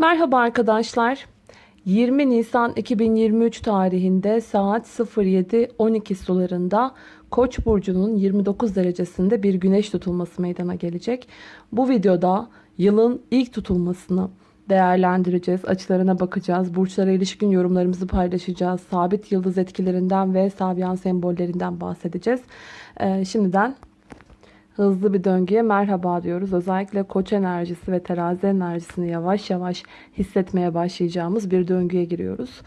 Merhaba arkadaşlar. 20 Nisan 2023 tarihinde saat 07.12 sularında Koç burcunun 29 derecesinde bir güneş tutulması meydana gelecek. Bu videoda yılın ilk tutulmasını değerlendireceğiz. Açılarına bakacağız. Burçlara ilişkin yorumlarımızı paylaşacağız. Sabit yıldız etkilerinden ve sabyan sembollerinden bahsedeceğiz. Ee, şimdiden hızlı bir döngüye merhaba diyoruz. Özellikle koç enerjisi ve terazi enerjisini yavaş yavaş hissetmeye başlayacağımız bir döngüye giriyoruz.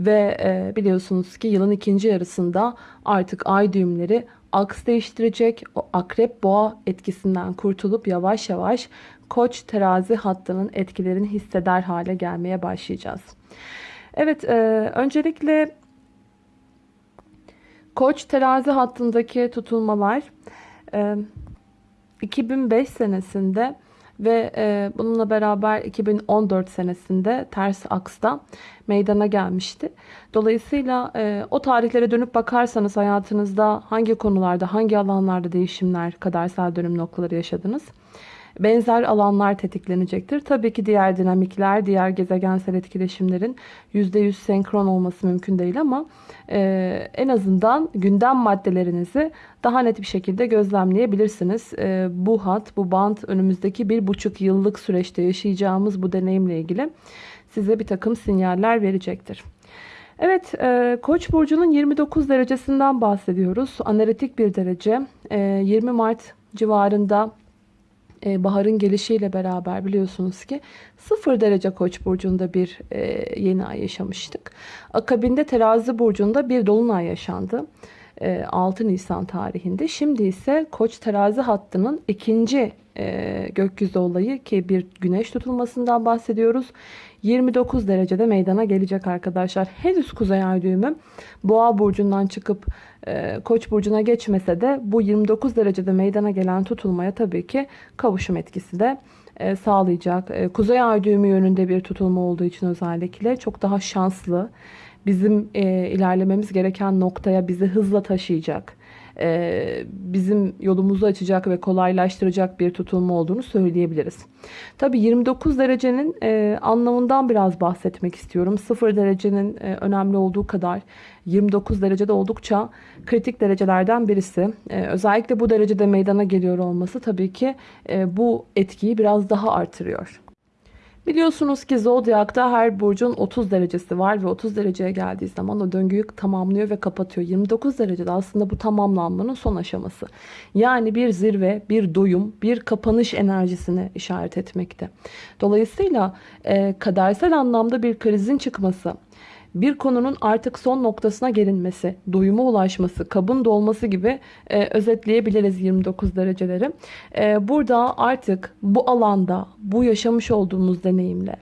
Ve e, biliyorsunuz ki yılın ikinci yarısında artık ay düğümleri aks değiştirecek. O akrep boğa etkisinden kurtulup yavaş yavaş koç terazi hattının etkilerini hisseder hale gelmeye başlayacağız. Evet e, öncelikle koç terazi hattındaki tutulmalar... E, 2005 senesinde ve e, bununla beraber 2014 senesinde ters aksta meydana gelmişti. Dolayısıyla e, o tarihlere dönüp bakarsanız hayatınızda hangi konularda, hangi alanlarda değişimler, kadersel dönüm noktaları yaşadınız? Benzer alanlar tetiklenecektir. Tabii ki diğer dinamikler, diğer gezegensel etkileşimlerin %100 senkron olması mümkün değil ama e, en azından gündem maddelerinizi daha net bir şekilde gözlemleyebilirsiniz. E, bu hat, bu bant önümüzdeki bir buçuk yıllık süreçte yaşayacağımız bu deneyimle ilgili size bir takım sinyaller verecektir. Evet, e, Koç burcunun 29 derecesinden bahsediyoruz. Analitik bir derece. E, 20 Mart civarında e, baharın gelişiyle beraber biliyorsunuz ki 0 derece koç burcunda bir e, yeni ay yaşamıştık. Akabinde terazi burcunda bir dolunay yaşandı. 6 e, Nisan tarihinde. Şimdi ise koç terazi hattının ikinci gökyüzü olayı ki bir güneş tutulmasından bahsediyoruz. 29 derecede meydana gelecek arkadaşlar. Henüz kuzey ay düğümü boğa burcundan çıkıp e, koç burcuna geçmese de bu 29 derecede meydana gelen tutulmaya tabii ki kavuşum etkisi de e, sağlayacak. E, kuzey ay düğümü yönünde bir tutulma olduğu için özellikle çok daha şanslı. Bizim e, ilerlememiz gereken noktaya bizi hızla taşıyacak e, bizim yolumuzu açacak ve kolaylaştıracak bir tutulma olduğunu söyleyebiliriz. Tabi 29 derecenin e, anlamından biraz bahsetmek istiyorum. 0 derecenin e, önemli olduğu kadar 29 derecede oldukça kritik derecelerden birisi. özellikle bu derecede meydana geliyor olması tabii ki bu etkiyi biraz daha artırıyor. Biliyorsunuz ki zodyakta her burcun 30 derecesi var ve 30 dereceye geldiği zaman o döngüyü tamamlıyor ve kapatıyor. 29 derecede aslında bu tamamlanmanın son aşaması. Yani bir zirve, bir doyum, bir kapanış enerjisine işaret etmekte. Dolayısıyla e, kadersel anlamda bir krizin çıkması, bir konunun artık son noktasına gelinmesi, doyuma ulaşması, kabın dolması gibi e, özetleyebiliriz 29 dereceleri. E, burada artık bu alanda, bu yaşamış olduğumuz deneyimle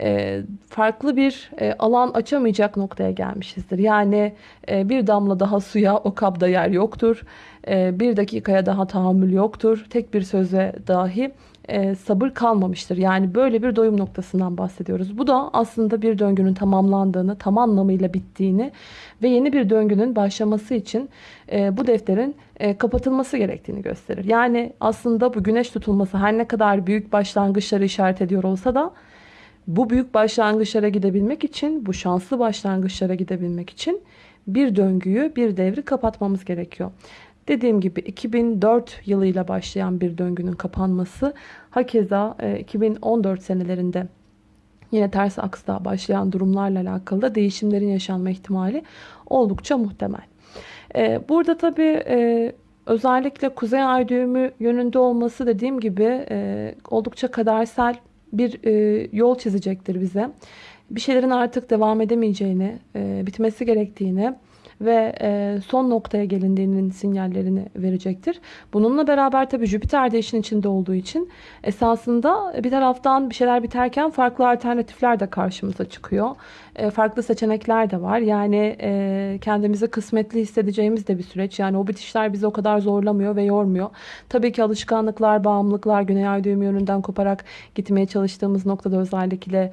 e, farklı bir e, alan açamayacak noktaya gelmişizdir. Yani e, bir damla daha suya o kabda yer yoktur. Bir dakikaya daha tahammül yoktur. Tek bir söze dahi sabır kalmamıştır. Yani böyle bir doyum noktasından bahsediyoruz. Bu da aslında bir döngünün tamamlandığını, tam anlamıyla bittiğini ve yeni bir döngünün başlaması için bu defterin kapatılması gerektiğini gösterir. Yani aslında bu güneş tutulması her ne kadar büyük başlangıçları işaret ediyor olsa da bu büyük başlangıçlara gidebilmek için, bu şanslı başlangıçlara gidebilmek için bir döngüyü, bir devri kapatmamız gerekiyor. Dediğim gibi 2004 yılıyla başlayan bir döngünün kapanması, hakeza 2014 e, senelerinde yine ters aksda başlayan durumlarla alakalı da değişimlerin yaşanma ihtimali oldukça muhtemel. E, burada tabii e, özellikle kuzey ay düğümü yönünde olması dediğim gibi oldukça kadersel bir yol çizecektir bize. Bir şeylerin artık devam edemeyeceğini, bitmesi gerektiğini ve e, son noktaya gelindiğinin sinyallerini verecektir. Bununla beraber tabii Jüpiter de işin içinde olduğu için esasında bir taraftan bir şeyler biterken farklı alternatifler de karşımıza çıkıyor. E, farklı seçenekler de var. Yani e, kendimizi kısmetli hissedeceğimiz de bir süreç. Yani o bitişler bizi o kadar zorlamıyor ve yormuyor. Tabii ki alışkanlıklar, bağımlılıklar, güney ay düğümü yönünden koparak gitmeye çalıştığımız noktada özellikle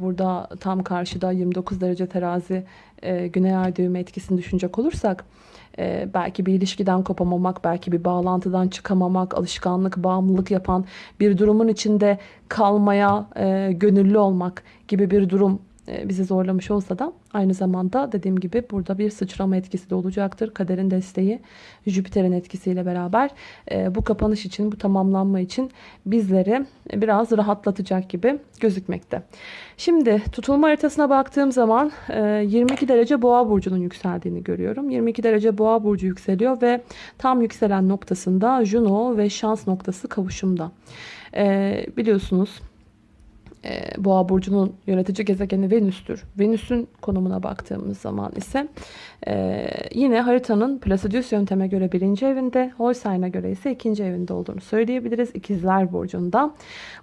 burada tam karşıda 29 derece terazi güney ay düğümü etkisini düşünecek olursak e, belki bir ilişkiden kopamamak, belki bir bağlantıdan çıkamamak, alışkanlık, bağımlılık yapan bir durumun içinde kalmaya e, gönüllü olmak gibi bir durum e, bizi zorlamış olsa da aynı zamanda dediğim gibi burada bir sıçrama etkisi de olacaktır. Kaderin desteği Jüpiter'in etkisiyle beraber e, bu kapanış için, bu tamamlanma için bizleri biraz rahatlatacak gibi gözükmekte. Şimdi tutulma haritasına baktığım zaman 22 derece boğa burcunun yükseldiğini görüyorum. 22 derece boğa burcu yükseliyor ve tam yükselen noktasında Juno ve şans noktası kavuşumda. Biliyorsunuz e, Boğa burcunun yönetici gezegeni Venüs'tür. Venüs'ün konumuna baktığımız zaman ise e, yine haritanın Placidus yönteme göre birinci evinde, Holstein'a göre ise ikinci evinde olduğunu söyleyebiliriz. İkizler burcunda.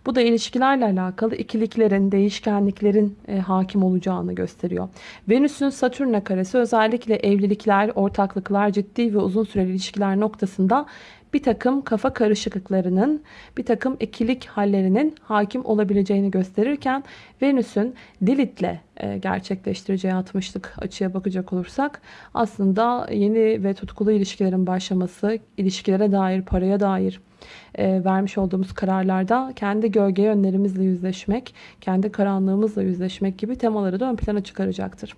Bu da ilişkilerle alakalı ikiliklerin, değişkenliklerin e, hakim olacağını gösteriyor. Venüs'ün Satürn'e karesi özellikle evlilikler, ortaklıklar, ciddi ve uzun süreli ilişkiler noktasında bir takım kafa karışıklıklarının, bir takım ikilik hallerinin hakim olabileceğini gösterirken Venüs'ün Lilith'le e, gerçekleştireceği 60'lık açıya bakacak olursak aslında yeni ve tutkulu ilişkilerin başlaması, ilişkilere dair, paraya dair e, vermiş olduğumuz kararlarda kendi gölge yönlerimizle yüzleşmek, kendi karanlığımızla yüzleşmek gibi temaları da ön plana çıkaracaktır.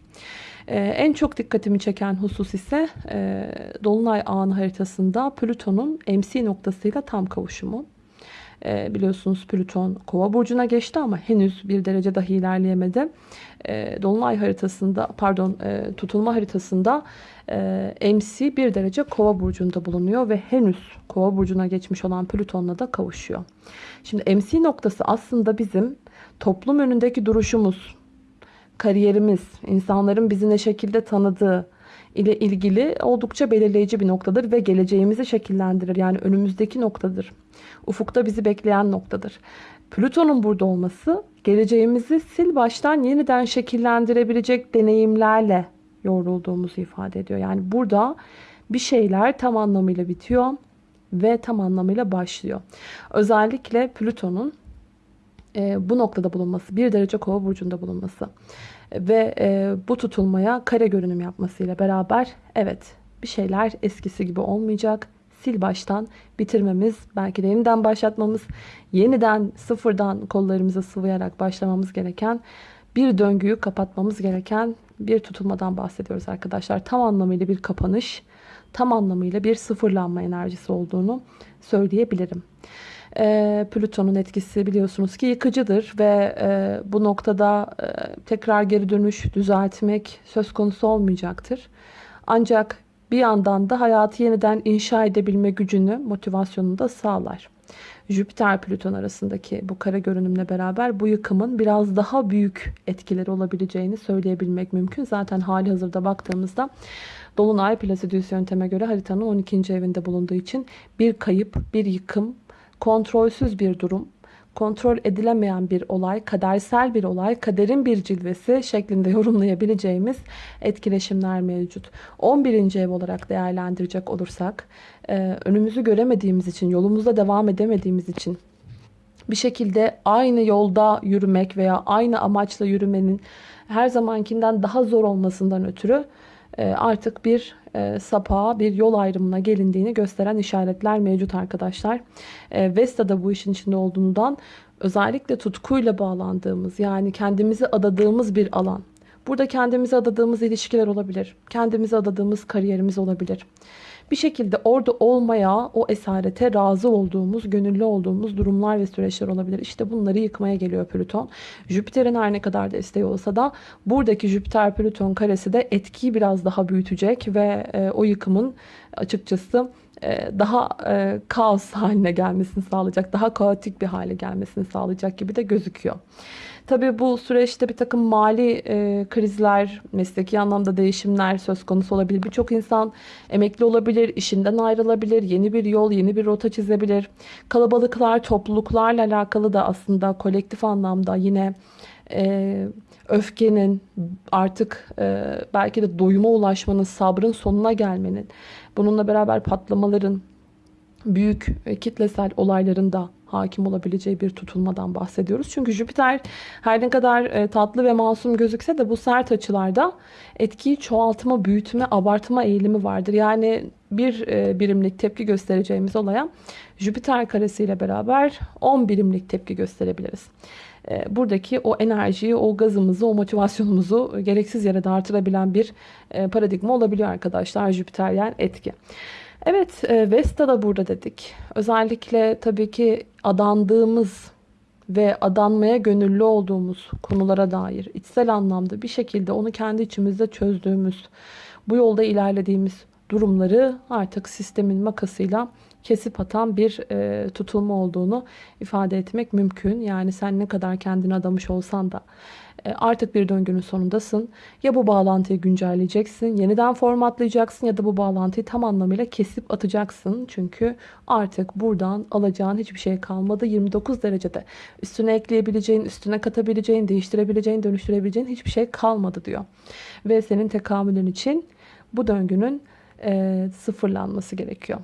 Ee, en çok dikkatimi çeken husus ise e, Dolunay ağın haritasında Plüton'un MC noktasıyla tam kavuşumu. E, biliyorsunuz Plüton kova burcuna geçti ama henüz bir derece dahi ilerleyemedi. E, Dolunay haritasında pardon e, tutulma haritasında e, MC bir derece kova burcunda bulunuyor ve henüz kova burcuna geçmiş olan Plüton'la da kavuşuyor. Şimdi MC noktası aslında bizim toplum önündeki duruşumuz, kariyerimiz, insanların bizi ne şekilde tanıdığı ile ilgili oldukça belirleyici bir noktadır ve geleceğimizi şekillendirir. Yani önümüzdeki noktadır. Ufukta bizi bekleyen noktadır. Plüton'un burada olması geleceğimizi sil baştan yeniden şekillendirebilecek deneyimlerle yoğrulduğumuzu ifade ediyor. Yani burada bir şeyler tam anlamıyla bitiyor ve tam anlamıyla başlıyor. Özellikle Plüton'un e, bu noktada bulunması, bir derece kova burcunda bulunması ve e, bu tutulmaya kare görünüm yapmasıyla beraber evet bir şeyler eskisi gibi olmayacak. Sil baştan bitirmemiz, belki de yeniden başlatmamız, yeniden sıfırdan kollarımızı sıvayarak başlamamız gereken bir döngüyü kapatmamız gereken bir tutulmadan bahsediyoruz arkadaşlar. Tam anlamıyla bir kapanış, tam anlamıyla bir sıfırlanma enerjisi olduğunu söyleyebilirim. E, Plüton'un etkisi biliyorsunuz ki yıkıcıdır ve e, bu noktada e, tekrar geri dönüş, düzeltmek söz konusu olmayacaktır. Ancak bir yandan da hayatı yeniden inşa edebilme gücünü, motivasyonunu da sağlar. Jüpiter-Plüton arasındaki bu kara görünümle beraber bu yıkımın biraz daha büyük etkileri olabileceğini söyleyebilmek mümkün. Zaten hali hazırda baktığımızda Dolunay Placidus yönteme göre haritanın 12. evinde bulunduğu için bir kayıp, bir yıkım, kontrolsüz bir durum, kontrol edilemeyen bir olay, kadersel bir olay, kaderin bir cilvesi şeklinde yorumlayabileceğimiz etkileşimler mevcut. 11. ev olarak değerlendirecek olursak, e, önümüzü göremediğimiz için, yolumuzda devam edemediğimiz için bir şekilde aynı yolda yürümek veya aynı amaçla yürümenin her zamankinden daha zor olmasından ötürü artık bir e, sapağa bir yol ayrımına gelindiğini gösteren işaretler mevcut arkadaşlar. E, Vesta da bu işin içinde olduğundan özellikle tutkuyla bağlandığımız yani kendimizi adadığımız bir alan. Burada kendimizi adadığımız ilişkiler olabilir. Kendimizi adadığımız kariyerimiz olabilir bir şekilde orada olmaya, o esarete razı olduğumuz, gönüllü olduğumuz durumlar ve süreçler olabilir. İşte bunları yıkmaya geliyor Plüton. Jüpiter'in her ne kadar desteği olsa da buradaki Jüpiter-Plüton karesi de etkiyi biraz daha büyütecek ve e, o yıkımın açıkçası daha e, kaos haline gelmesini sağlayacak, daha kaotik bir hale gelmesini sağlayacak gibi de gözüküyor. Tabii bu süreçte bir takım mali e, krizler, mesleki anlamda değişimler söz konusu olabilir. Birçok insan emekli olabilir, işinden ayrılabilir, yeni bir yol, yeni bir rota çizebilir. Kalabalıklar, topluluklarla alakalı da aslında kolektif anlamda yine e, öfkenin artık e, belki de doyuma ulaşmanın, sabrın sonuna gelmenin, bununla beraber patlamaların, büyük kitlesel olayların da hakim olabileceği bir tutulmadan bahsediyoruz. Çünkü Jüpiter her ne kadar e, tatlı ve masum gözükse de bu sert açılarda etkiyi çoğaltma, büyütme, abartma eğilimi vardır. Yani bir e, birimlik tepki göstereceğimiz olaya Jüpiter karesiyle beraber 10 birimlik tepki gösterebiliriz. E, buradaki o enerjiyi, o gazımızı, o motivasyonumuzu gereksiz yere de artırabilen bir e, paradigma olabiliyor arkadaşlar Jüpiteryen etki. Evet e, Vesta da burada dedik. Özellikle tabii ki adandığımız ve adanmaya gönüllü olduğumuz konulara dair içsel anlamda bir şekilde onu kendi içimizde çözdüğümüz, bu yolda ilerlediğimiz durumları artık sistemin makasıyla kesip atan bir e, tutulma olduğunu ifade etmek mümkün. Yani sen ne kadar kendini adamış olsan da e, artık bir döngünün sonundasın. Ya bu bağlantıyı güncelleyeceksin, yeniden formatlayacaksın ya da bu bağlantıyı tam anlamıyla kesip atacaksın. Çünkü artık buradan alacağın hiçbir şey kalmadı. 29 derecede üstüne ekleyebileceğin, üstüne katabileceğin, değiştirebileceğin, dönüştürebileceğin hiçbir şey kalmadı diyor. Ve senin tekamülün için bu döngünün e, sıfırlanması gerekiyor.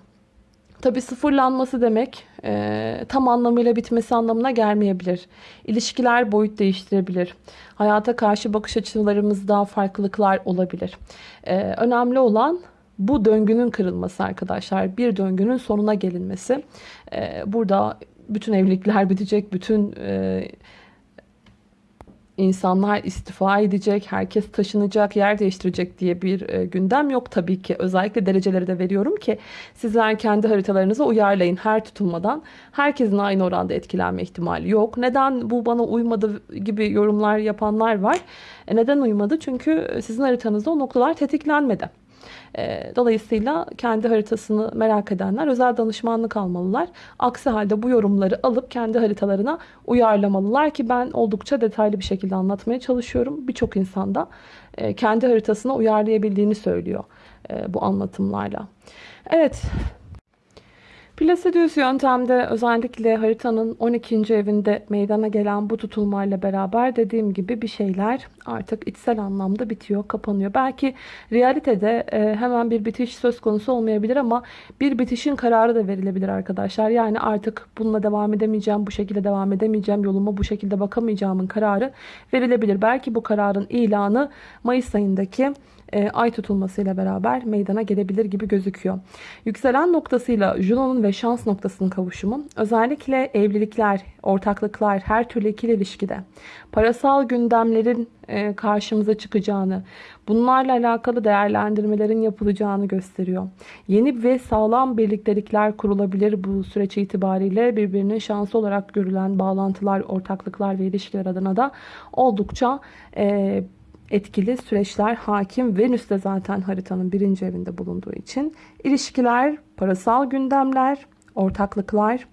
Tabi sıfırlanması demek e, tam anlamıyla bitmesi anlamına gelmeyebilir. İlişkiler boyut değiştirebilir. Hayata karşı bakış açılarımızda farklılıklar olabilir. E, önemli olan bu döngünün kırılması arkadaşlar. Bir döngünün sonuna gelinmesi. E, burada bütün evlilikler bitecek, bütün e, insanlar istifa edecek, herkes taşınacak, yer değiştirecek diye bir e, gündem yok tabii ki. Özellikle dereceleri de veriyorum ki sizler kendi haritalarınıza uyarlayın her tutulmadan. Herkesin aynı oranda etkilenme ihtimali yok. Neden bu bana uymadı gibi yorumlar yapanlar var. E, neden uymadı? Çünkü sizin haritanızda o noktalar tetiklenmedi. Ee, dolayısıyla kendi haritasını merak edenler özel danışmanlık almalılar. Aksi halde bu yorumları alıp kendi haritalarına uyarlamalılar ki ben oldukça detaylı bir şekilde anlatmaya çalışıyorum. Birçok insanda e, kendi haritasına uyarlayabildiğini söylüyor e, bu anlatımlarla. Evet Placidius yöntemde özellikle haritanın 12. evinde meydana gelen bu tutulmayla beraber dediğim gibi bir şeyler artık içsel anlamda bitiyor, kapanıyor. Belki realitede e, hemen bir bitiş söz konusu olmayabilir ama bir bitişin kararı da verilebilir arkadaşlar. Yani artık bununla devam edemeyeceğim, bu şekilde devam edemeyeceğim, yoluma bu şekilde bakamayacağımın kararı verilebilir. Belki bu kararın ilanı Mayıs ayındaki e, ay tutulmasıyla beraber meydana gelebilir gibi gözüküyor. Yükselen noktasıyla Juno'nun ve şans noktasının kavuşumu özellikle evlilikler, ortaklıklar, her türlü ikili ilişkide parasal gündemlerin e, karşımıza çıkacağını, bunlarla alakalı değerlendirmelerin yapılacağını gösteriyor. Yeni ve sağlam birliktelikler kurulabilir bu süreç itibariyle birbirinin şansı olarak görülen bağlantılar, ortaklıklar ve ilişkiler adına da oldukça e, etkili süreçler hakim. Venüs de zaten haritanın birinci evinde bulunduğu için ilişkiler, parasal gündemler, ortaklıklar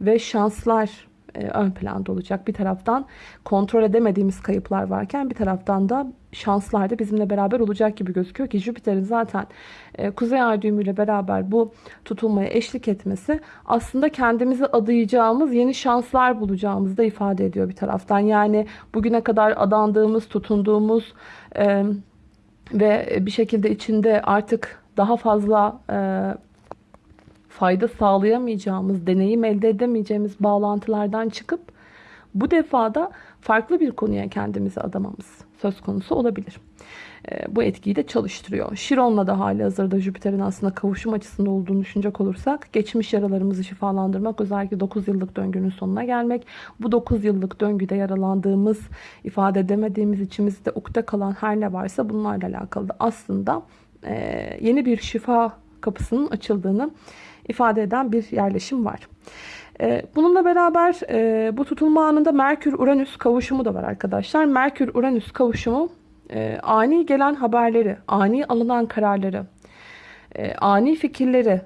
ve şanslar e, ön planda olacak. Bir taraftan kontrol edemediğimiz kayıplar varken bir taraftan da şanslar da bizimle beraber olacak gibi gözüküyor ki Jüpiter'in zaten e, Kuzey Ay düğümüyle beraber bu tutulmaya eşlik etmesi aslında kendimizi adayacağımız yeni şanslar bulacağımızı da ifade ediyor bir taraftan. Yani bugüne kadar adandığımız, tutunduğumuz e, ve bir şekilde içinde artık daha fazla fayda sağlayamayacağımız, deneyim elde edemeyeceğimiz bağlantılardan çıkıp bu defada farklı bir konuya kendimizi adamamız söz konusu olabilir. Ee, bu etkiyi de çalıştırıyor. Şiron'la da hali hazırda Jüpiter'in aslında kavuşum açısında olduğunu düşünecek olursak geçmiş yaralarımızı şifalandırmak özellikle 9 yıllık döngünün sonuna gelmek. Bu 9 yıllık döngüde yaralandığımız, ifade edemediğimiz içimizde ukde kalan her ne varsa bunlarla alakalı da aslında e, yeni bir şifa kapısının açıldığını ifade eden bir yerleşim var. Ee, bununla beraber e, bu tutulma anında Merkür-Uranüs kavuşumu da var arkadaşlar. Merkür-Uranüs kavuşumu e, ani gelen haberleri, ani alınan kararları, e, ani fikirleri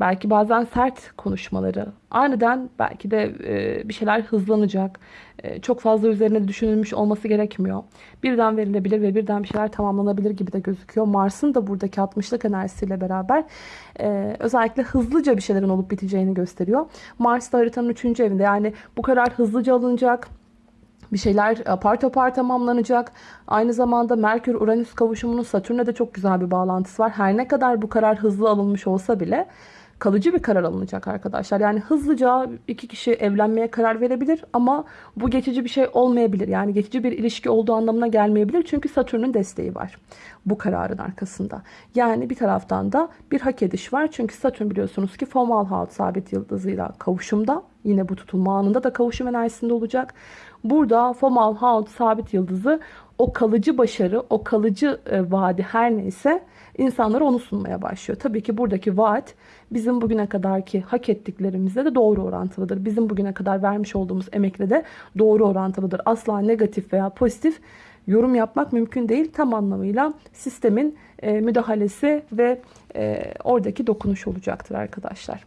Belki bazen sert konuşmaları. Aniden belki de e, bir şeyler hızlanacak. E, çok fazla üzerine düşünülmüş olması gerekmiyor. Birden verilebilir ve birden bir şeyler tamamlanabilir gibi de gözüküyor. Mars'ın da buradaki 60'lık enerjisiyle beraber e, özellikle hızlıca bir şeylerin olup biteceğini gösteriyor. Mars da haritanın 3. evinde. Yani bu karar hızlıca alınacak bir şeyler apar topar tamamlanacak. Aynı zamanda Merkür-Uranüs kavuşumunun Satürn'e de çok güzel bir bağlantısı var. Her ne kadar bu karar hızlı alınmış olsa bile kalıcı bir karar alınacak arkadaşlar. Yani hızlıca iki kişi evlenmeye karar verebilir ama bu geçici bir şey olmayabilir. Yani geçici bir ilişki olduğu anlamına gelmeyebilir. Çünkü Satürn'ün desteği var bu kararın arkasında. Yani bir taraftan da bir hak ediş var. Çünkü Satürn biliyorsunuz ki Fomalhaut sabit yıldızıyla kavuşumda. Yine bu tutulma anında da kavuşum enerjisinde olacak. Burada Fomalhaut sabit yıldızı o kalıcı başarı, o kalıcı e, vaadi her neyse insanlara onu sunmaya başlıyor. Tabii ki buradaki vaat bizim bugüne kadarki hak ettiklerimizle de doğru orantılıdır. Bizim bugüne kadar vermiş olduğumuz emekle de doğru orantılıdır. Asla negatif veya pozitif yorum yapmak mümkün değil. Tam anlamıyla sistemin e, müdahalesi ve e, oradaki dokunuş olacaktır arkadaşlar.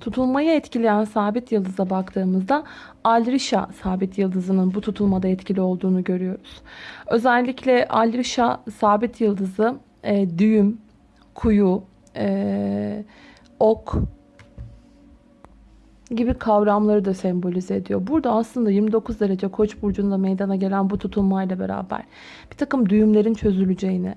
Tutulmayı etkileyen sabit yıldıza baktığımızda Alrisha sabit yıldızının bu tutulmada etkili olduğunu görüyoruz. Özellikle Alrisha sabit yıldızı e, düğüm, kuyu, e, ok gibi kavramları da sembolize ediyor. Burada aslında 29 derece koç burcunda meydana gelen bu tutulmayla beraber bir takım düğümlerin çözüleceğini,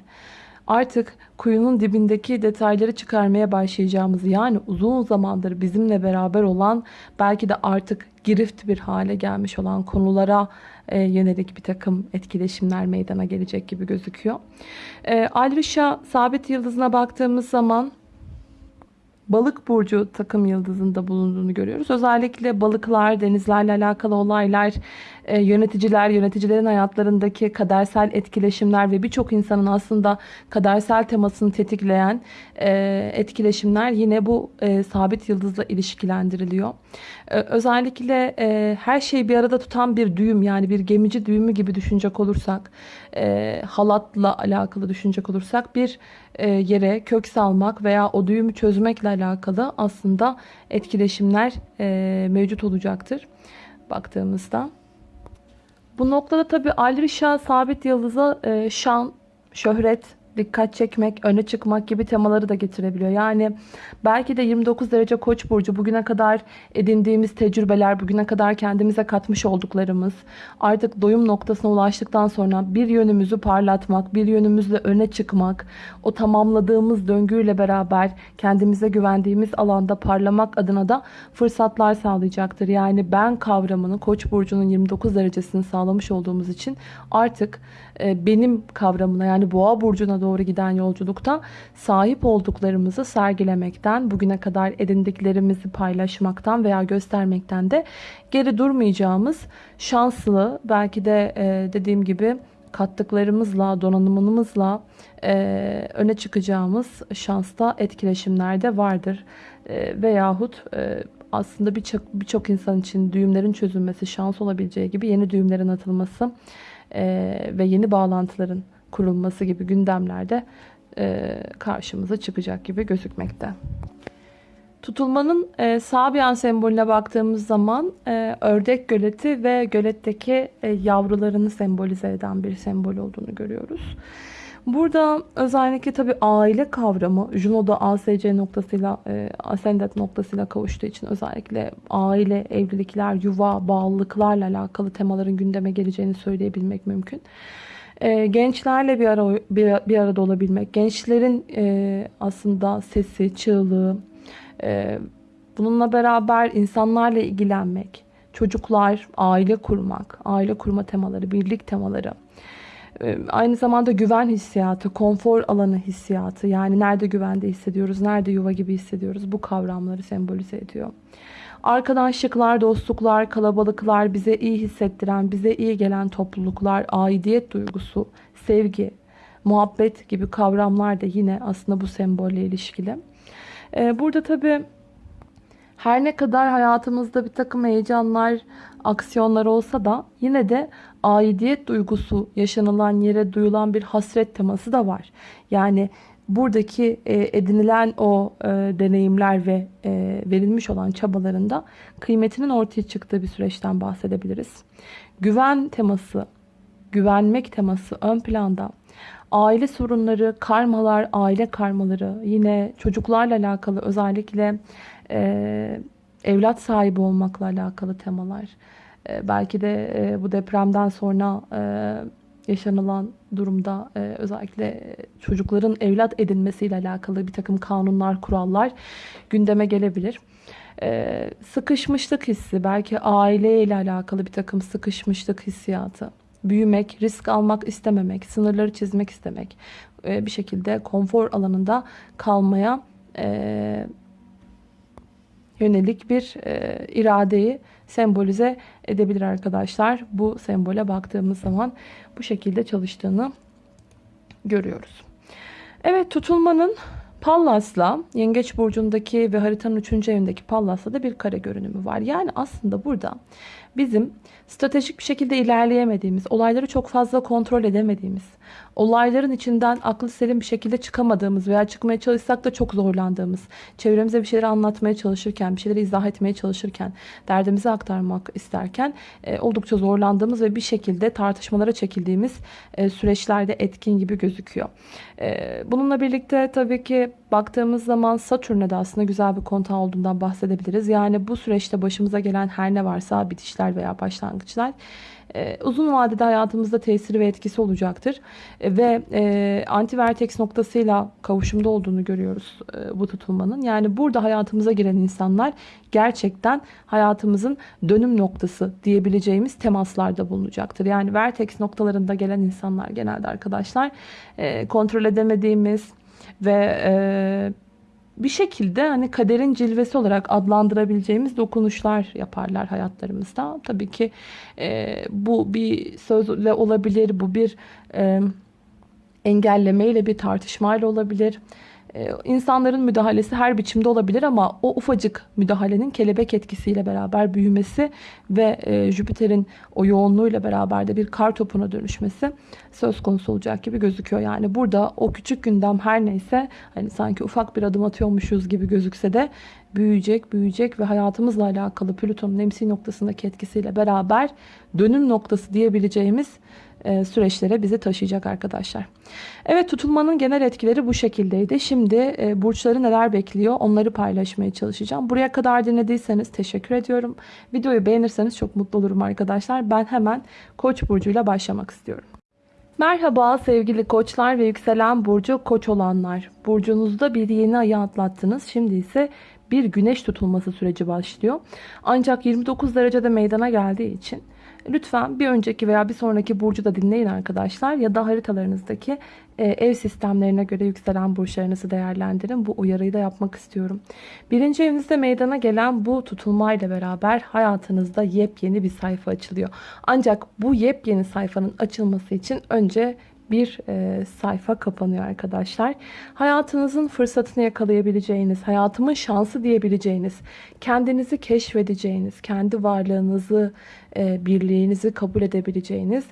artık kuyunun dibindeki detayları çıkarmaya başlayacağımızı yani uzun zamandır bizimle beraber olan belki de artık girift bir hale gelmiş olan konulara e, yönelik bir takım etkileşimler meydana gelecek gibi gözüküyor. E, Alrisha sabit yıldızına baktığımız zaman balık burcu takım yıldızında bulunduğunu görüyoruz. Özellikle balıklar, denizlerle alakalı olaylar, e, yöneticiler, yöneticilerin hayatlarındaki kadersel etkileşimler ve birçok insanın aslında kadersel temasını tetikleyen e, etkileşimler yine bu e, sabit yıldızla ilişkilendiriliyor. Özellikle her şeyi bir arada tutan bir düğüm yani bir gemici düğümü gibi düşünecek olursak, halatla alakalı düşünecek olursak bir yere kök salmak veya o düğümü çözmekle alakalı aslında etkileşimler mevcut olacaktır baktığımızda. Bu noktada tabi Alrisha sabit yıldıza e, şan, şöhret, dikkat çekmek, öne çıkmak gibi temaları da getirebiliyor. Yani belki de 29 derece koç burcu bugüne kadar edindiğimiz tecrübeler, bugüne kadar kendimize katmış olduklarımız artık doyum noktasına ulaştıktan sonra bir yönümüzü parlatmak, bir yönümüzle öne çıkmak, o tamamladığımız döngüyle beraber kendimize güvendiğimiz alanda parlamak adına da fırsatlar sağlayacaktır. Yani ben kavramını koç burcunun 29 derecesini sağlamış olduğumuz için artık benim kavramına yani boğa burcuna doğru giden yolculukta sahip olduklarımızı sergilemekten, bugüne kadar edindiklerimizi paylaşmaktan veya göstermekten de geri durmayacağımız şanslı belki de e, dediğim gibi kattıklarımızla, donanımımızla e, öne çıkacağımız şansta etkileşimlerde vardır. E, veyahut e, aslında birçok birçok insan için düğümlerin çözülmesi şans olabileceği gibi yeni düğümlerin atılması e, ve yeni bağlantıların kurulması gibi gündemlerde e, karşımıza çıkacak gibi gözükmekte. Tutulmanın e, Sabian sembolüne baktığımız zaman e, ördek göleti ve göletteki e, yavrularını sembolize eden bir sembol olduğunu görüyoruz. Burada özellikle tabi aile kavramı Juno'da ASC noktasıyla e, Ascendant noktasıyla kavuştuğu için özellikle aile, evlilikler, yuva, bağlılıklarla alakalı temaların gündeme geleceğini söyleyebilmek mümkün. E, gençlerle bir, ara, bir, bir arada olabilmek, gençlerin e, aslında sesi, çığlığı, e, bununla beraber insanlarla ilgilenmek, çocuklar, aile kurmak, aile kurma temaları, birlik temaları, aynı zamanda güven hissiyatı, konfor alanı hissiyatı yani nerede güvende hissediyoruz, nerede yuva gibi hissediyoruz bu kavramları sembolize ediyor. Arkadaşlıklar, dostluklar, kalabalıklar, bize iyi hissettiren, bize iyi gelen topluluklar, aidiyet duygusu, sevgi, muhabbet gibi kavramlar da yine aslında bu sembolle ilişkili. Ee, burada tabii her ne kadar hayatımızda bir takım heyecanlar, aksiyonlar olsa da yine de aidiyet duygusu yaşanılan yere duyulan bir hasret teması da var. Yani buradaki e, edinilen o e, deneyimler ve e, verilmiş olan çabalarında kıymetinin ortaya çıktığı bir süreçten bahsedebiliriz. Güven teması, güvenmek teması ön planda. Aile sorunları, karmalar, aile karmaları, yine çocuklarla alakalı özellikle e, evlat sahibi olmakla alakalı temalar. E, belki de e, bu depremden sonra e, yaşanılan durumda e, özellikle çocukların evlat edinmesiyle alakalı bir takım kanunlar, kurallar gündeme gelebilir. E, sıkışmışlık hissi, belki aileyle alakalı bir takım sıkışmışlık hissiyatı, büyümek, risk almak istememek, sınırları çizmek istemek, bir şekilde konfor alanında kalmaya e, yönelik bir e, iradeyi sembolize edebilir arkadaşlar. Bu sembole baktığımız zaman bu şekilde çalıştığını görüyoruz. Evet tutulmanın Pallas'la Yengeç Burcu'ndaki ve haritanın 3. evindeki Pallas'la da bir kare görünümü var. Yani aslında burada bizim stratejik bir şekilde ilerleyemediğimiz, olayları çok fazla kontrol edemediğimiz, olayların içinden aklı selim bir şekilde çıkamadığımız veya çıkmaya çalışsak da çok zorlandığımız, çevremize bir şeyleri anlatmaya çalışırken, bir şeyleri izah etmeye çalışırken, derdimizi aktarmak isterken e, oldukça zorlandığımız ve bir şekilde tartışmalara çekildiğimiz e, süreçlerde etkin gibi gözüküyor. E, bununla birlikte tabii ki baktığımız zaman Satürn'e de aslında güzel bir kontağı olduğundan bahsedebiliriz. Yani bu süreçte başımıza gelen her ne varsa bitişler veya başlangıçlar e, uzun vadede hayatımızda tesiri ve etkisi olacaktır. E, ve e, anti-vertex noktasıyla kavuşumda olduğunu görüyoruz e, bu tutulmanın. Yani burada hayatımıza giren insanlar gerçekten hayatımızın dönüm noktası diyebileceğimiz temaslarda bulunacaktır. Yani vertex noktalarında gelen insanlar genelde arkadaşlar kontrol edemediğimiz ve e, bir şekilde hani kaderin cilvesi olarak adlandırabileceğimiz dokunuşlar yaparlar hayatlarımızda. Tabii ki e, bu bir sözle olabilir, bu bir e, engellemeyle bir tartışmayla olabilir. Ee, insanların müdahalesi her biçimde olabilir ama o ufacık müdahalenin kelebek etkisiyle beraber büyümesi ve e, Jüpiter'in o yoğunluğuyla beraber de bir kar topuna dönüşmesi söz konusu olacak gibi gözüküyor. Yani burada o küçük gündem her neyse hani sanki ufak bir adım atıyormuşuz gibi gözükse de büyüyecek, büyüyecek ve hayatımızla alakalı Plüton'un emsi noktasındaki etkisiyle beraber dönüm noktası diyebileceğimiz süreçlere bizi taşıyacak arkadaşlar. Evet tutulmanın genel etkileri bu şekildeydi. Şimdi e, burçları neler bekliyor onları paylaşmaya çalışacağım. Buraya kadar dinlediyseniz teşekkür ediyorum. Videoyu beğenirseniz çok mutlu olurum arkadaşlar. Ben hemen Koç burcuyla başlamak istiyorum. Merhaba sevgili koçlar ve yükselen burcu koç olanlar. Burcunuzda bir yeni ayı atlattınız. Şimdi ise bir güneş tutulması süreci başlıyor. Ancak 29 derecede meydana geldiği için Lütfen bir önceki veya bir sonraki burcu da dinleyin arkadaşlar. Ya da haritalarınızdaki e, ev sistemlerine göre yükselen burçlarınızı değerlendirin. Bu uyarıyı da yapmak istiyorum. Birinci evinizde meydana gelen bu tutulmayla beraber hayatınızda yepyeni bir sayfa açılıyor. Ancak bu yepyeni sayfanın açılması için önce bir e, sayfa kapanıyor arkadaşlar. Hayatınızın fırsatını yakalayabileceğiniz, hayatımın şansı diyebileceğiniz, kendinizi keşfedeceğiniz, kendi varlığınızı, e, birliğinizi kabul edebileceğiniz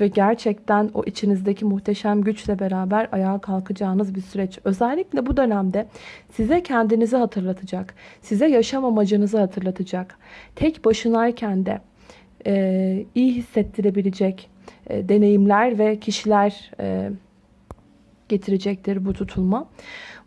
ve gerçekten o içinizdeki muhteşem güçle beraber ayağa kalkacağınız bir süreç. Özellikle bu dönemde size kendinizi hatırlatacak, size yaşam amacınızı hatırlatacak, tek başınayken de e, iyi hissettirebilecek, e, deneyimler ve kişiler e, getirecektir bu tutulma.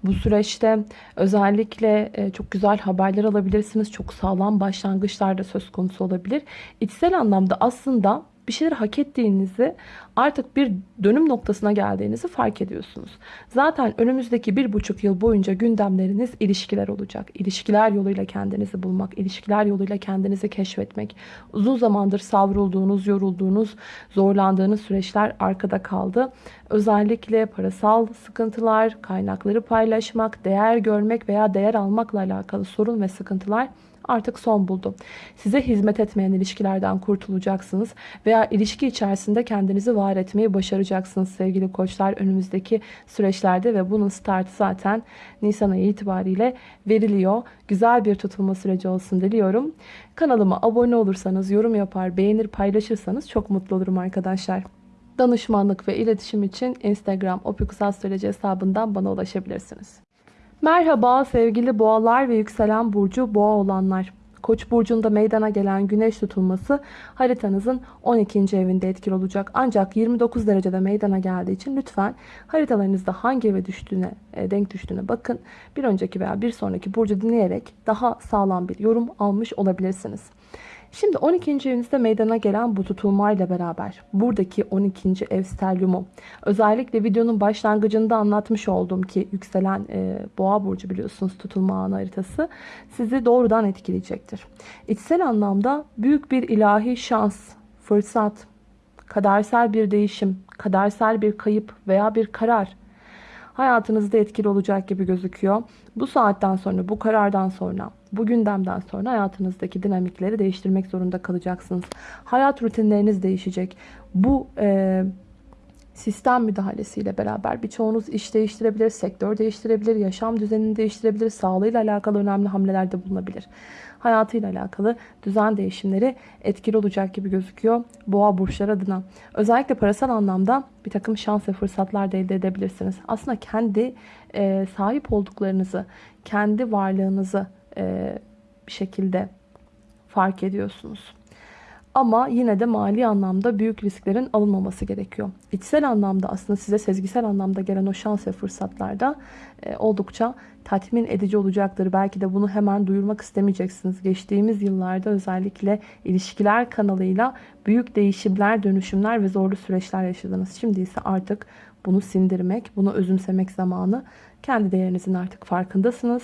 Bu süreçte özellikle e, çok güzel haberler alabilirsiniz. Çok sağlam başlangıçlar da söz konusu olabilir. İçsel anlamda aslında bir şeyleri hak ettiğinizi artık bir dönüm noktasına geldiğinizi fark ediyorsunuz. Zaten önümüzdeki bir buçuk yıl boyunca gündemleriniz ilişkiler olacak. İlişkiler yoluyla kendinizi bulmak, ilişkiler yoluyla kendinizi keşfetmek. Uzun zamandır savrulduğunuz, yorulduğunuz, zorlandığınız süreçler arkada kaldı. Özellikle parasal sıkıntılar, kaynakları paylaşmak, değer görmek veya değer almakla alakalı sorun ve sıkıntılar artık son buldu. Size hizmet etmeyen ilişkilerden kurtulacaksınız veya ilişki içerisinde kendinizi var etmeyi başaracaksınız sevgili koçlar önümüzdeki süreçlerde ve bunun startı zaten Nisan ayı itibariyle veriliyor. Güzel bir tutulma süreci olsun diliyorum. Kanalıma abone olursanız, yorum yapar, beğenir, paylaşırsanız çok mutlu olurum arkadaşlar. Danışmanlık ve iletişim için Instagram opikusastroloji hesabından bana ulaşabilirsiniz. Merhaba sevgili boğalar ve yükselen burcu boğa olanlar. Koç burcunda meydana gelen güneş tutulması haritanızın 12. evinde etkili olacak. Ancak 29 derecede meydana geldiği için lütfen haritalarınızda hangi eve düştüğüne, e, denk düştüğüne bakın. Bir önceki veya bir sonraki burcu dinleyerek daha sağlam bir yorum almış olabilirsiniz. Şimdi 12. evinizde meydana gelen bu tutulmayla beraber buradaki 12. ev stelyumu özellikle videonun başlangıcında anlatmış olduğum ki yükselen e, boğa burcu biliyorsunuz tutulma anı haritası sizi doğrudan etkileyecektir. İçsel anlamda büyük bir ilahi şans, fırsat, kadersel bir değişim, kadersel bir kayıp veya bir karar hayatınızda etkili olacak gibi gözüküyor. Bu saatten sonra, bu karardan sonra, bu gündemden sonra hayatınızdaki dinamikleri değiştirmek zorunda kalacaksınız. Hayat rutinleriniz değişecek. Bu e, sistem müdahalesiyle beraber birçoğunuz iş değiştirebilir, sektör değiştirebilir, yaşam düzenini değiştirebilir, sağlığıyla alakalı önemli hamlelerde bulunabilir. Hayatıyla alakalı düzen değişimleri etkili olacak gibi gözüküyor boğa burçları adına. Özellikle parasal anlamda bir takım şans ve fırsatlar da elde edebilirsiniz. Aslında kendi e, sahip olduklarınızı, kendi varlığınızı e, bir şekilde fark ediyorsunuz. Ama yine de mali anlamda büyük risklerin alınmaması gerekiyor. İçsel anlamda aslında size sezgisel anlamda gelen o şans ve fırsatlarda e, oldukça tatmin edici olacaktır. Belki de bunu hemen duyurmak istemeyeceksiniz. Geçtiğimiz yıllarda özellikle ilişkiler kanalıyla büyük değişimler, dönüşümler ve zorlu süreçler yaşadınız. Şimdi ise artık bunu sindirmek, bunu özümsemek zamanı. Kendi değerinizin artık farkındasınız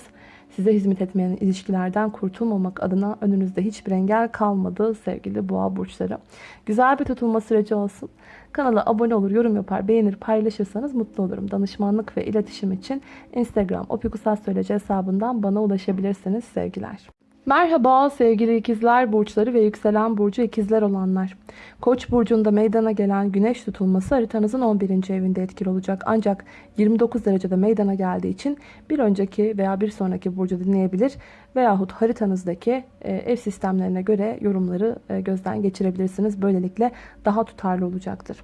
size hizmet etmeyen ilişkilerden kurtulmamak adına önünüzde hiçbir engel kalmadı sevgili boğa burçları. Güzel bir tutulma süreci olsun. Kanala abone olur, yorum yapar, beğenir, paylaşırsanız mutlu olurum. Danışmanlık ve iletişim için Instagram opikusastroloji hesabından bana ulaşabilirsiniz sevgiler. Merhaba sevgili ikizler burçları ve yükselen burcu ikizler olanlar. Koç burcunda meydana gelen güneş tutulması haritanızın 11. evinde etkili olacak. Ancak 29 derecede meydana geldiği için bir önceki veya bir sonraki burcu dinleyebilir veyahut haritanızdaki e, ev sistemlerine göre yorumları e, gözden geçirebilirsiniz. Böylelikle daha tutarlı olacaktır.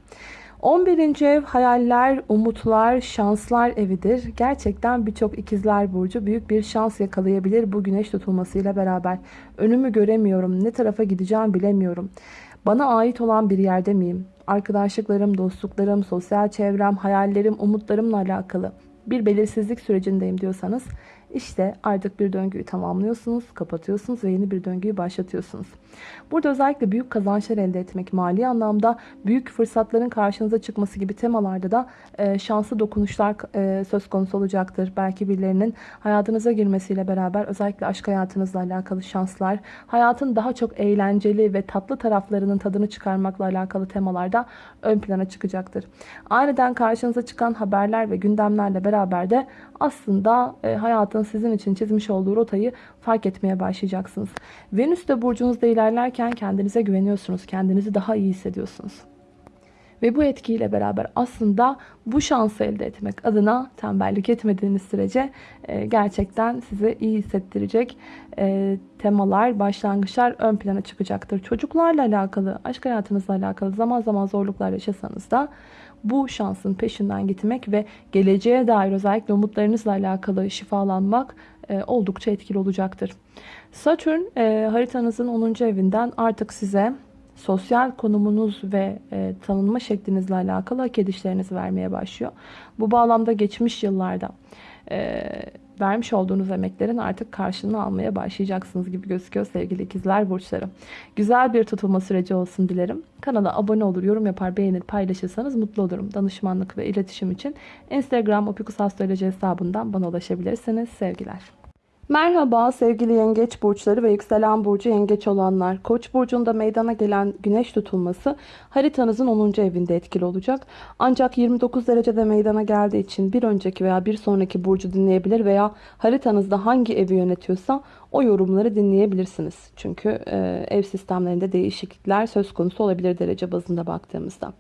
11. ev hayaller, umutlar, şanslar evidir. Gerçekten birçok ikizler burcu büyük bir şans yakalayabilir bu güneş tutulmasıyla beraber. Önümü göremiyorum, ne tarafa gideceğim bilemiyorum. Bana ait olan bir yerde miyim? Arkadaşlıklarım, dostluklarım, sosyal çevrem, hayallerim, umutlarımla alakalı bir belirsizlik sürecindeyim diyorsanız işte artık bir döngüyü tamamlıyorsunuz, kapatıyorsunuz ve yeni bir döngüyü başlatıyorsunuz. Burada özellikle büyük kazançlar elde etmek, mali anlamda büyük fırsatların karşınıza çıkması gibi temalarda da e, şanslı dokunuşlar e, söz konusu olacaktır. Belki birilerinin hayatınıza girmesiyle beraber özellikle aşk hayatınızla alakalı şanslar, hayatın daha çok eğlenceli ve tatlı taraflarının tadını çıkarmakla alakalı temalarda ön plana çıkacaktır. Aniden karşınıza çıkan haberler ve gündemlerle beraber de aslında e, hayatın sizin için çizmiş olduğu rotayı fark etmeye başlayacaksınız. Venüs de burcunuzda ilerlerken kendinize güveniyorsunuz. Kendinizi daha iyi hissediyorsunuz. Ve bu etkiyle beraber aslında bu şansı elde etmek adına tembellik etmediğiniz sürece e, gerçekten size iyi hissettirecek e, temalar, başlangıçlar ön plana çıkacaktır. Çocuklarla alakalı, aşk hayatınızla alakalı zaman zaman zorluklar yaşasanız da bu şansın peşinden gitmek ve geleceğe dair özellikle umutlarınızla alakalı şifalanmak e, oldukça etkili olacaktır. Satürn e, haritanızın 10. evinden artık size sosyal konumunuz ve e, tanınma şeklinizle alakalı hak edişlerinizi vermeye başlıyor. Bu bağlamda geçmiş yıllarda vermiş olduğunuz emeklerin artık karşılığını almaya başlayacaksınız gibi gözüküyor sevgili ikizler burçları. Güzel bir tutulma süreci olsun dilerim. Kanala abone olur, yorum yapar, beğenir, paylaşırsanız mutlu olurum. Danışmanlık ve iletişim için Instagram Opikus Astroloji hesabından bana ulaşabilirsiniz. Sevgiler. Merhaba sevgili yengeç burçları ve yükselen burcu yengeç olanlar. Koç burcunda meydana gelen güneş tutulması haritanızın 10. evinde etkili olacak. Ancak 29 derecede meydana geldiği için bir önceki veya bir sonraki burcu dinleyebilir veya haritanızda hangi evi yönetiyorsa o yorumları dinleyebilirsiniz. Çünkü e, ev sistemlerinde değişiklikler söz konusu olabilir derece bazında baktığımızda.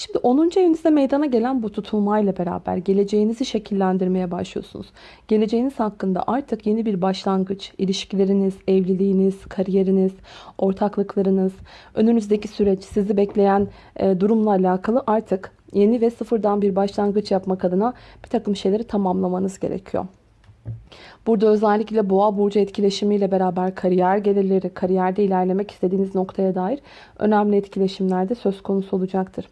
Şimdi 10. evinizde meydana gelen bu tutulmayla beraber geleceğinizi şekillendirmeye başlıyorsunuz. Geleceğiniz hakkında artık yeni bir başlangıç, ilişkileriniz, evliliğiniz, kariyeriniz, ortaklıklarınız, önünüzdeki süreç, sizi bekleyen e, durumla alakalı artık yeni ve sıfırdan bir başlangıç yapmak adına bir takım şeyleri tamamlamanız gerekiyor. Burada özellikle boğa burcu etkileşimiyle beraber kariyer gelirleri, kariyerde ilerlemek istediğiniz noktaya dair önemli etkileşimler de söz konusu olacaktır.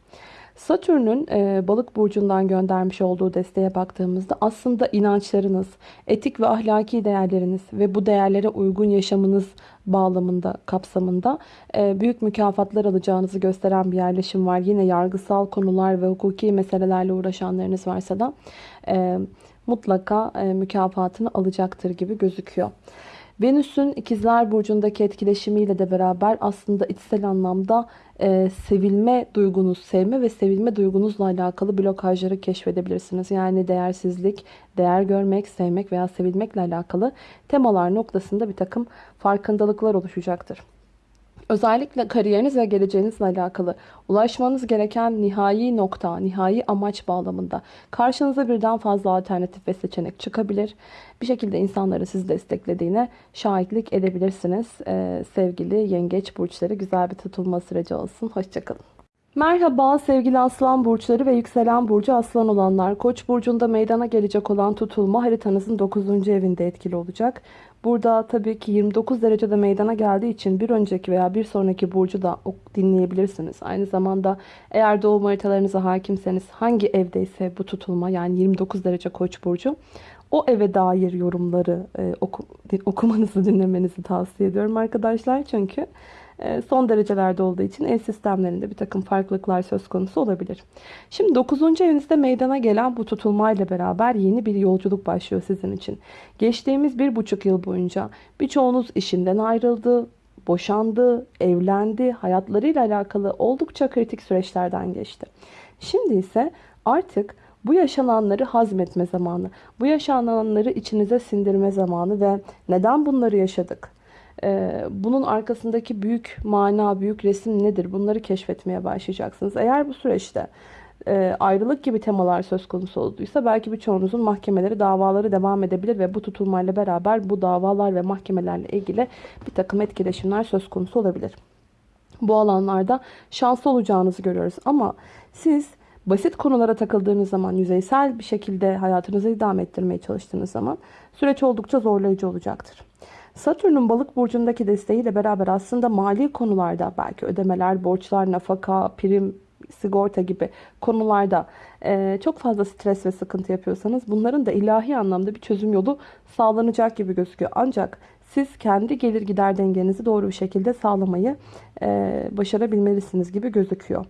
Satürn'ün e, balık burcundan göndermiş olduğu desteğe baktığımızda aslında inançlarınız, etik ve ahlaki değerleriniz ve bu değerlere uygun yaşamınız bağlamında, kapsamında e, büyük mükafatlar alacağınızı gösteren bir yerleşim var. Yine yargısal konular ve hukuki meselelerle uğraşanlarınız varsa da e, mutlaka e, mükafatını alacaktır gibi gözüküyor. Venüs'ün ikizler burcundaki etkileşimiyle de beraber aslında içsel anlamda e, sevilme duygunuz, sevme ve sevilme duygunuzla alakalı blokajları keşfedebilirsiniz. Yani değersizlik, değer görmek, sevmek veya sevilmekle alakalı temalar noktasında bir takım farkındalıklar oluşacaktır. Özellikle kariyeriniz ve geleceğinizle alakalı ulaşmanız gereken nihai nokta, nihai amaç bağlamında karşınıza birden fazla alternatif ve seçenek çıkabilir. Bir şekilde insanların sizi desteklediğine şahitlik edebilirsiniz. Ee, sevgili yengeç burçları güzel bir tutulma süreci olsun. Hoşçakalın. Merhaba sevgili aslan burçları ve yükselen burcu aslan olanlar. Koç burcunda meydana gelecek olan tutulma haritanızın 9. evinde etkili olacak. Burada tabii ki 29 derecede meydana geldiği için bir önceki veya bir sonraki burcu da dinleyebilirsiniz. Aynı zamanda eğer doğum haritalarınıza hakimseniz hangi evdeyse bu tutulma yani 29 derece koç burcu o eve dair yorumları e, oku, okumanızı dinlemenizi tavsiye ediyorum arkadaşlar. Çünkü son derecelerde olduğu için ev sistemlerinde bir takım farklılıklar söz konusu olabilir. Şimdi 9. evinizde meydana gelen bu tutulmayla beraber yeni bir yolculuk başlıyor sizin için. Geçtiğimiz bir buçuk yıl boyunca birçoğunuz işinden ayrıldı, boşandı, evlendi, hayatlarıyla alakalı oldukça kritik süreçlerden geçti. Şimdi ise artık bu yaşananları hazmetme zamanı, bu yaşananları içinize sindirme zamanı ve neden bunları yaşadık? Ee, bunun arkasındaki büyük mana, büyük resim nedir? Bunları keşfetmeye başlayacaksınız. Eğer bu süreçte e, ayrılık gibi temalar söz konusu olduysa belki birçoğunuzun mahkemeleri, davaları devam edebilir ve bu tutulmayla beraber bu davalar ve mahkemelerle ilgili bir takım etkileşimler söz konusu olabilir. Bu alanlarda şanslı olacağınızı görüyoruz ama siz basit konulara takıldığınız zaman, yüzeysel bir şekilde hayatınızı idame ettirmeye çalıştığınız zaman süreç oldukça zorlayıcı olacaktır. Satürn'ün balık burcundaki desteğiyle beraber aslında mali konularda belki ödemeler, borçlar, nafaka, prim, sigorta gibi konularda e, çok fazla stres ve sıkıntı yapıyorsanız bunların da ilahi anlamda bir çözüm yolu sağlanacak gibi gözüküyor. Ancak siz kendi gelir gider dengenizi doğru bir şekilde sağlamayı e, başarabilmelisiniz gibi gözüküyor.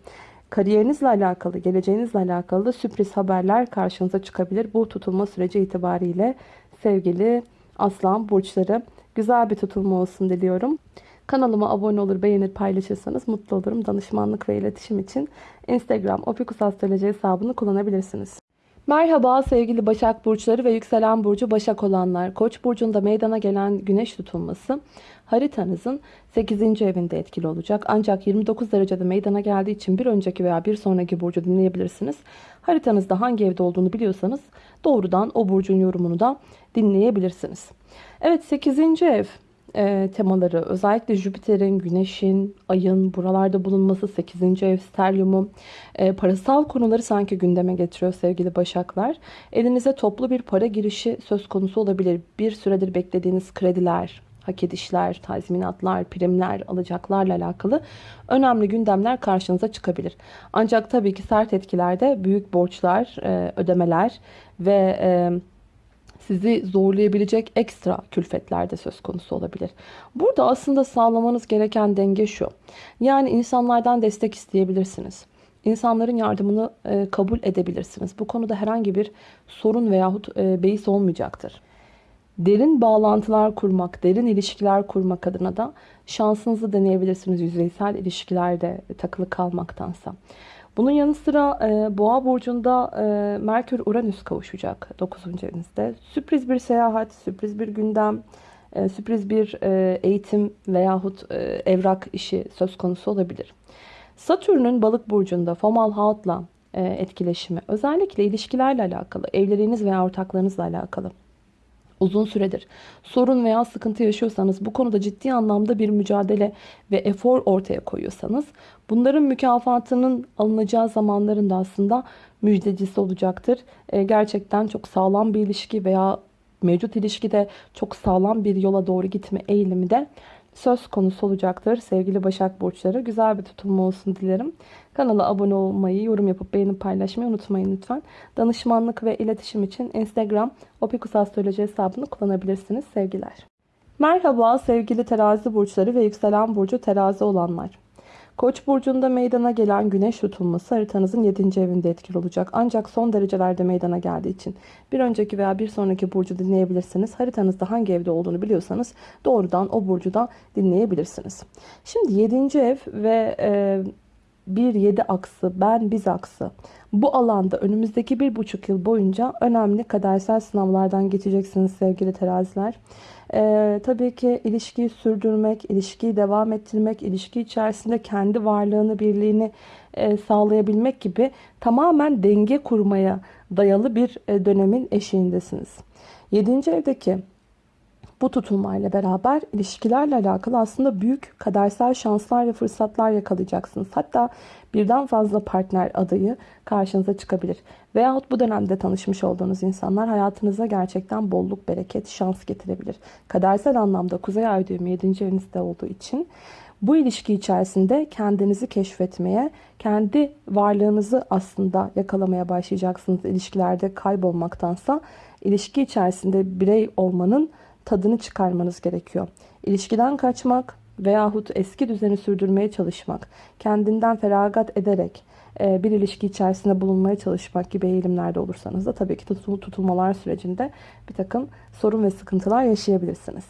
Kariyerinizle alakalı, geleceğinizle alakalı da sürpriz haberler karşınıza çıkabilir. Bu tutulma süreci itibariyle sevgili aslan burçları güzel bir tutulma olsun diliyorum. Kanalıma abone olur, beğenir, paylaşırsanız mutlu olurum. Danışmanlık ve iletişim için Instagram opikusastroloji hesabını kullanabilirsiniz. Merhaba sevgili Başak Burçları ve Yükselen Burcu Başak olanlar. Koç burcunda meydana gelen güneş tutulması haritanızın 8. evinde etkili olacak. Ancak 29 derecede meydana geldiği için bir önceki veya bir sonraki burcu dinleyebilirsiniz. Haritanızda hangi evde olduğunu biliyorsanız doğrudan o burcun yorumunu da dinleyebilirsiniz. Evet 8. ev e, temaları özellikle Jüpiter'in, Güneş'in, Ay'ın buralarda bulunması 8. ev steryumu e, parasal konuları sanki gündeme getiriyor sevgili Başaklar. Elinize toplu bir para girişi söz konusu olabilir. Bir süredir beklediğiniz krediler, hak edişler, tazminatlar, primler, alacaklarla alakalı önemli gündemler karşınıza çıkabilir. Ancak tabii ki sert etkilerde büyük borçlar, e, ödemeler ve e, sizi zorlayabilecek ekstra külfetler de söz konusu olabilir. Burada aslında sağlamanız gereken denge şu. Yani insanlardan destek isteyebilirsiniz. İnsanların yardımını e, kabul edebilirsiniz. Bu konuda herhangi bir sorun veyahut e, beis olmayacaktır. Derin bağlantılar kurmak, derin ilişkiler kurmak adına da şansınızı deneyebilirsiniz yüzeysel ilişkilerde takılı kalmaktansa. Bunun yanı sıra e, Boğa burcunda e, Merkür Uranüs kavuşacak 9. evinizde. Sürpriz bir seyahat, sürpriz bir gündem, e, sürpriz bir e, eğitim veyahut e, evrak işi söz konusu olabilir. Satürn'ün balık burcunda Fomal Haut'la e, etkileşimi özellikle ilişkilerle alakalı, evliliğiniz veya ortaklarınızla alakalı uzun süredir sorun veya sıkıntı yaşıyorsanız bu konuda ciddi anlamda bir mücadele ve efor ortaya koyuyorsanız bunların mükafatının alınacağı zamanların da aslında müjdecisi olacaktır. E, gerçekten çok sağlam bir ilişki veya mevcut ilişkide çok sağlam bir yola doğru gitme eğilimi de söz konusu olacaktır sevgili Başak Burçları. Güzel bir tutulma olsun dilerim. Kanala abone olmayı, yorum yapıp beğenip paylaşmayı unutmayın lütfen. Danışmanlık ve iletişim için Instagram Opikus Astroloji hesabını kullanabilirsiniz. Sevgiler. Merhaba sevgili terazi burçları ve yükselen burcu terazi olanlar. Koç burcunda meydana gelen güneş tutulması haritanızın 7. evinde etkili olacak. Ancak son derecelerde meydana geldiği için bir önceki veya bir sonraki burcu dinleyebilirsiniz. Haritanızda hangi evde olduğunu biliyorsanız doğrudan o burcu da dinleyebilirsiniz. Şimdi 7. ev ve e, 1-7 aksı, ben biz aksı. Bu alanda önümüzdeki bir buçuk yıl boyunca önemli kadersel sınavlardan geçeceksiniz sevgili teraziler. Ee, tabii ki ilişkiyi sürdürmek, ilişkiyi devam ettirmek, ilişki içerisinde kendi varlığını, birliğini e, sağlayabilmek gibi tamamen denge kurmaya dayalı bir e, dönemin eşiğindesiniz. 7. evdeki bu tutulmayla beraber ilişkilerle alakalı aslında büyük kadersel şanslar ve fırsatlar yakalayacaksınız. Hatta birden fazla partner adayı karşınıza çıkabilir. Veyahut bu dönemde tanışmış olduğunuz insanlar hayatınıza gerçekten bolluk, bereket, şans getirebilir. Kadersel anlamda Kuzey Ay düğümü 7. evinizde olduğu için bu ilişki içerisinde kendinizi keşfetmeye, kendi varlığınızı aslında yakalamaya başlayacaksınız ilişkilerde kaybolmaktansa. ilişki içerisinde birey olmanın tadını çıkarmanız gerekiyor. İlişkiden kaçmak veyahut eski düzeni sürdürmeye çalışmak, kendinden feragat ederek e, bir ilişki içerisinde bulunmaya çalışmak gibi eğilimlerde olursanız da tabii ki tutulmalar sürecinde bir takım sorun ve sıkıntılar yaşayabilirsiniz.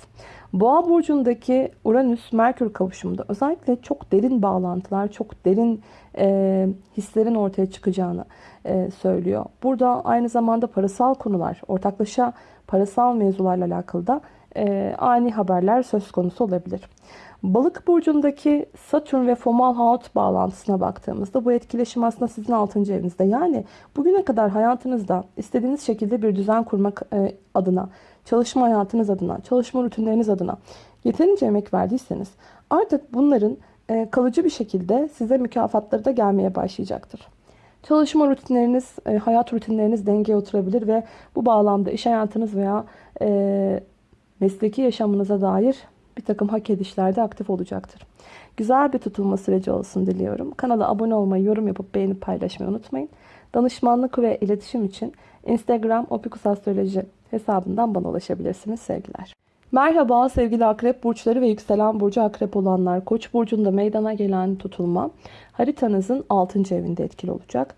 Boğa burcundaki Uranüs-Merkür kavuşumunda özellikle çok derin bağlantılar, çok derin e, hislerin ortaya çıkacağını e, söylüyor. Burada aynı zamanda parasal konular, ortaklaşa parasal mevzularla alakalı da e, ani haberler söz konusu olabilir. Balık burcundaki Satürn ve Fomalhaut bağlantısına baktığımızda bu etkileşim aslında sizin 6. evinizde. Yani bugüne kadar hayatınızda istediğiniz şekilde bir düzen kurmak e, adına, çalışma hayatınız adına, çalışma rutinleriniz adına yeterince emek verdiyseniz artık bunların e, kalıcı bir şekilde size mükafatları da gelmeye başlayacaktır. Çalışma rutinleriniz, e, hayat rutinleriniz dengeye oturabilir ve bu bağlamda iş hayatınız veya mesleki yaşamınıza dair bir takım hak edişlerde aktif olacaktır. Güzel bir tutulma süreci olsun diliyorum. Kanala abone olmayı, yorum yapıp beğenip paylaşmayı unutmayın. Danışmanlık ve iletişim için Instagram Opikus Astroloji hesabından bana ulaşabilirsiniz. Sevgiler. Merhaba sevgili akrep burçları ve yükselen burcu akrep olanlar. Koç burcunda meydana gelen tutulma haritanızın 6. evinde etkili olacak.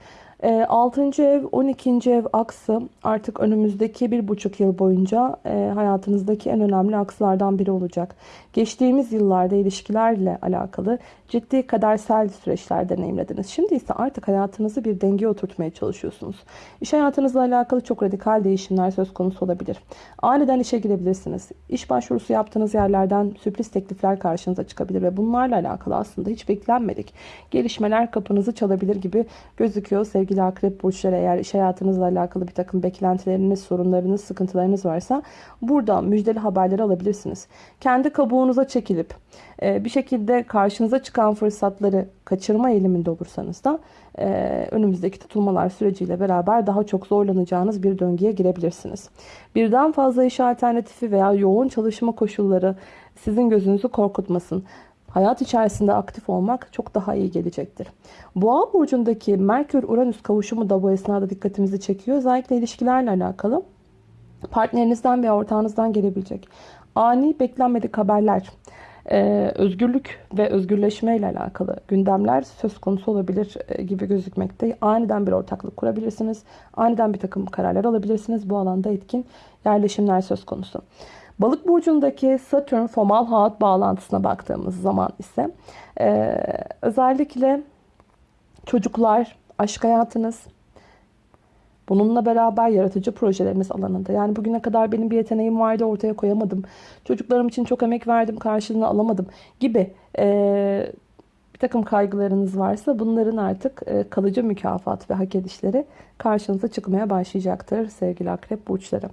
6. Ee, ev 12. ev aksı artık önümüzdeki bir buçuk yıl boyunca e, hayatınızdaki en önemli akslardan biri olacak. Geçtiğimiz yıllarda ilişkilerle alakalı ciddi kadersel süreçler deneyimlediniz. Şimdi ise artık hayatınızı bir dengeye oturtmaya çalışıyorsunuz. İş hayatınızla alakalı çok radikal değişimler söz konusu olabilir. Aniden işe girebilirsiniz. İş başvurusu yaptığınız yerlerden sürpriz teklifler karşınıza çıkabilir ve bunlarla alakalı aslında hiç beklenmedik gelişmeler kapınızı çalabilir gibi gözüküyor sevgili akrep burçları. Eğer iş hayatınızla alakalı bir takım beklentileriniz, sorunlarınız, sıkıntılarınız varsa burada müjdeli haberleri alabilirsiniz. Kendi kabuğunuza çekilip e, bir şekilde karşınıza çıkan fırsatları kaçırma eğiliminde olursanız da e, önümüzdeki tutulmalar süreciyle beraber daha çok zorlanacağınız bir döngüye girebilirsiniz. Birden fazla iş alternatifi veya yoğun çalışma koşulları sizin gözünüzü korkutmasın. Hayat içerisinde aktif olmak çok daha iyi gelecektir. Boğa burcundaki Merkür-Uranüs kavuşumu da bu esnada dikkatimizi çekiyor. Özellikle ilişkilerle alakalı partnerinizden veya ortağınızdan gelebilecek ani beklenmedik haberler, ee, özgürlük ve özgürleşme ile alakalı gündemler söz konusu olabilir e, gibi gözükmekte. Aniden bir ortaklık kurabilirsiniz. Aniden bir takım kararlar alabilirsiniz. Bu alanda etkin yerleşimler söz konusu. Balık burcundaki Satürn Fomalhaut bağlantısına baktığımız zaman ise e, özellikle çocuklar, aşk hayatınız, Bununla beraber yaratıcı projeleriniz alanında. Yani bugüne kadar benim bir yeteneğim vardı ortaya koyamadım. Çocuklarım için çok emek verdim karşılığını alamadım gibi e, bir takım kaygılarınız varsa bunların artık e, kalıcı mükafat ve hak edişleri karşınıza çıkmaya başlayacaktır sevgili akrep burçları.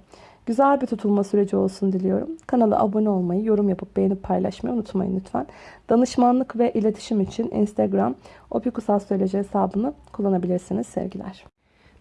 Güzel bir tutulma süreci olsun diliyorum. Kanala abone olmayı, yorum yapıp beğenip paylaşmayı unutmayın lütfen. Danışmanlık ve iletişim için Instagram Opikus Astroloji hesabını kullanabilirsiniz sevgiler.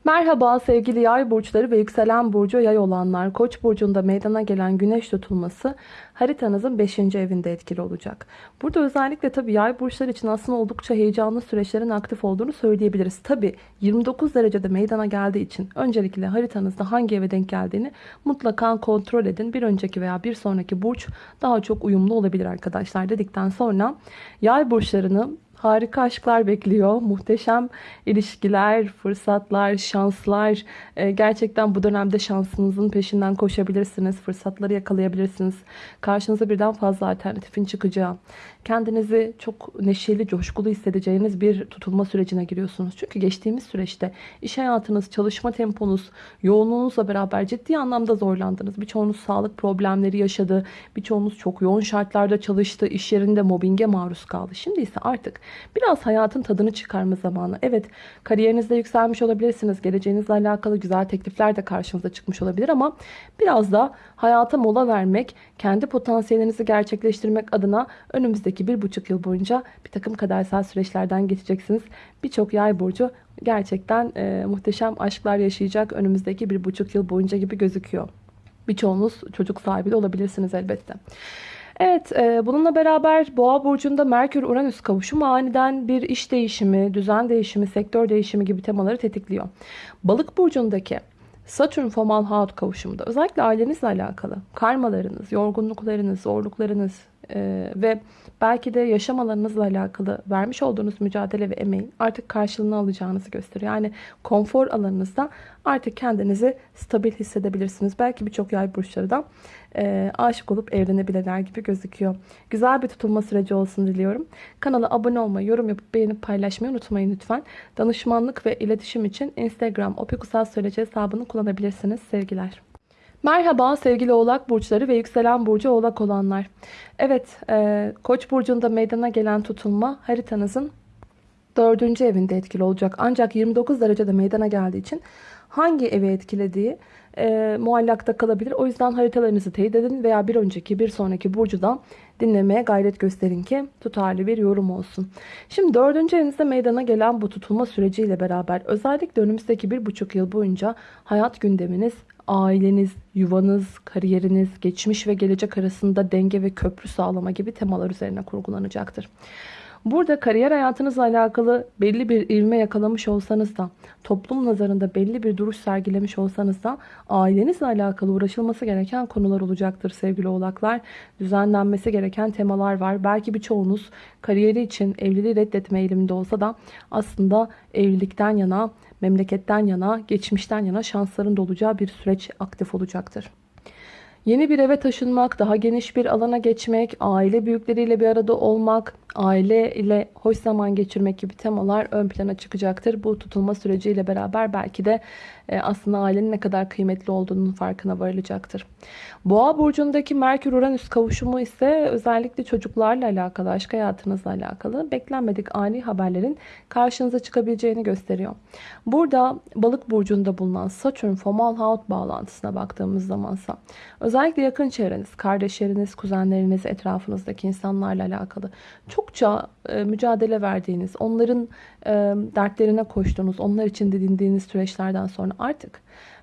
Merhaba sevgili yay burçları ve yükselen burcu yay olanlar. Koç burcunda meydana gelen güneş tutulması haritanızın 5. evinde etkili olacak. Burada özellikle tabii yay burçları için aslında oldukça heyecanlı süreçlerin aktif olduğunu söyleyebiliriz. Tabii 29 derecede meydana geldiği için öncelikle haritanızda hangi eve denk geldiğini mutlaka kontrol edin. Bir önceki veya bir sonraki burç daha çok uyumlu olabilir arkadaşlar dedikten sonra yay burçlarını Harika aşklar bekliyor. Muhteşem ilişkiler, fırsatlar, şanslar. Ee, gerçekten bu dönemde şansınızın peşinden koşabilirsiniz. Fırsatları yakalayabilirsiniz. Karşınıza birden fazla alternatifin çıkacağı. Kendinizi çok neşeli, coşkulu hissedeceğiniz bir tutulma sürecine giriyorsunuz. Çünkü geçtiğimiz süreçte iş hayatınız, çalışma temponuz, yoğunluğunuzla beraber ciddi anlamda zorlandınız. Birçoğunuz sağlık problemleri yaşadı. Birçoğunuz çok yoğun şartlarda çalıştı. İş yerinde mobbinge maruz kaldı. Şimdi ise artık Biraz hayatın tadını çıkarma zamanı. Evet kariyerinizde yükselmiş olabilirsiniz. Geleceğinizle alakalı güzel teklifler de karşınıza çıkmış olabilir ama biraz da hayata mola vermek, kendi potansiyelinizi gerçekleştirmek adına önümüzdeki bir buçuk yıl boyunca bir takım kadersel süreçlerden geçeceksiniz. Birçok yay burcu gerçekten e, muhteşem aşklar yaşayacak önümüzdeki bir buçuk yıl boyunca gibi gözüküyor. Birçoğunuz çocuk sahibi de olabilirsiniz elbette. Evet e, bununla beraber Boğa burcunda Merkür-Uranüs kavuşumu aniden bir iş değişimi, düzen değişimi, sektör değişimi gibi temaları tetikliyor. Balık burcundaki Satürn Fomalhaut kavuşumunda özellikle ailenizle alakalı karmalarınız, yorgunluklarınız, zorluklarınız e, ve belki de yaşam alanınızla alakalı vermiş olduğunuz mücadele ve emeğin artık karşılığını alacağınızı gösteriyor. Yani konfor alanınızda artık kendinizi stabil hissedebilirsiniz. Belki birçok yay burçları da e, aşık olup evlenebilirler gibi gözüküyor. Güzel bir tutulma süreci olsun diliyorum. Kanala abone olmayı, yorum yapıp beğenip paylaşmayı unutmayın lütfen. Danışmanlık ve iletişim için Instagram opikusal söyleci hesabını kullanabilirsiniz. Sevgiler. Merhaba sevgili oğlak burçları ve yükselen burcu oğlak olanlar. Evet e, koç burcunda meydana gelen tutulma haritanızın dördüncü evinde etkili olacak. Ancak 29 derecede meydana geldiği için hangi evi etkilediği e, muallakta kalabilir. O yüzden haritalarınızı teyit edin veya bir önceki bir sonraki burcudan dinlemeye gayret gösterin ki tutarlı bir yorum olsun. Şimdi dördüncü evinizde meydana gelen bu tutulma süreciyle beraber özellikle önümüzdeki bir buçuk yıl boyunca hayat gündeminiz, aileniz, yuvanız, kariyeriniz, geçmiş ve gelecek arasında denge ve köprü sağlama gibi temalar üzerine kurgulanacaktır. Burada kariyer hayatınızla alakalı belli bir ivme yakalamış olsanız da, toplum nazarında belli bir duruş sergilemiş olsanız da ailenizle alakalı uğraşılması gereken konular olacaktır sevgili oğlaklar. Düzenlenmesi gereken temalar var. Belki birçoğunuz kariyeri için evliliği reddetme eğiliminde olsa da aslında evlilikten yana, memleketten yana, geçmişten yana şansların dolacağı bir süreç aktif olacaktır. Yeni bir eve taşınmak, daha geniş bir alana geçmek, aile büyükleriyle bir arada olmak, aile ile hoş zaman geçirmek gibi temalar ön plana çıkacaktır. Bu tutulma süreciyle beraber belki de aslında ailenin ne kadar kıymetli olduğunun farkına varılacaktır. Boğa burcundaki Merkür-Uranüs kavuşumu ise özellikle çocuklarla alakalı, aşk hayatınızla alakalı beklenmedik ani haberlerin karşınıza çıkabileceğini gösteriyor. Burada balık burcunda bulunan Satürn Fomalhaut bağlantısına baktığımız zamansa özellikle yakın çevreniz, kardeşleriniz, kuzenleriniz, etrafınızdaki insanlarla alakalı çokça e, mücadele verdiğiniz, onların e, dertlerine koştuğunuz, onlar için didindiğiniz süreçlerden sonra artık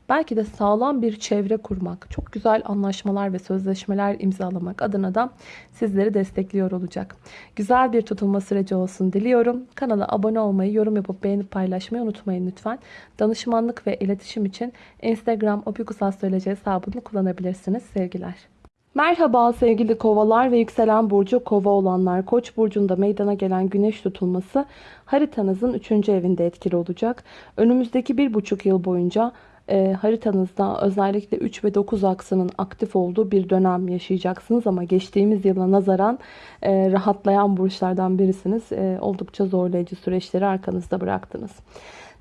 belki de sağlam bir çevre kurmak, çok güzel anlaşmalar ve sözleşmeler imzalamak adına da sizleri destekliyor olacak. Güzel bir tutulma süreci olsun diliyorum. Kanala abone olmayı, yorum yapıp beğenip paylaşmayı unutmayın lütfen. Danışmanlık ve iletişim için Instagram opikusastroloji hesabını kullanabilirsiniz. Sevgiler. Merhaba sevgili kovalar ve yükselen burcu kova olanlar. Koç burcunda meydana gelen güneş tutulması haritanızın 3. evinde etkili olacak. Önümüzdeki bir buçuk yıl boyunca e, haritanızda özellikle 3 ve 9 aksının aktif olduğu bir dönem yaşayacaksınız. Ama geçtiğimiz yıla nazaran e, rahatlayan burçlardan birisiniz. E, oldukça zorlayıcı süreçleri arkanızda bıraktınız.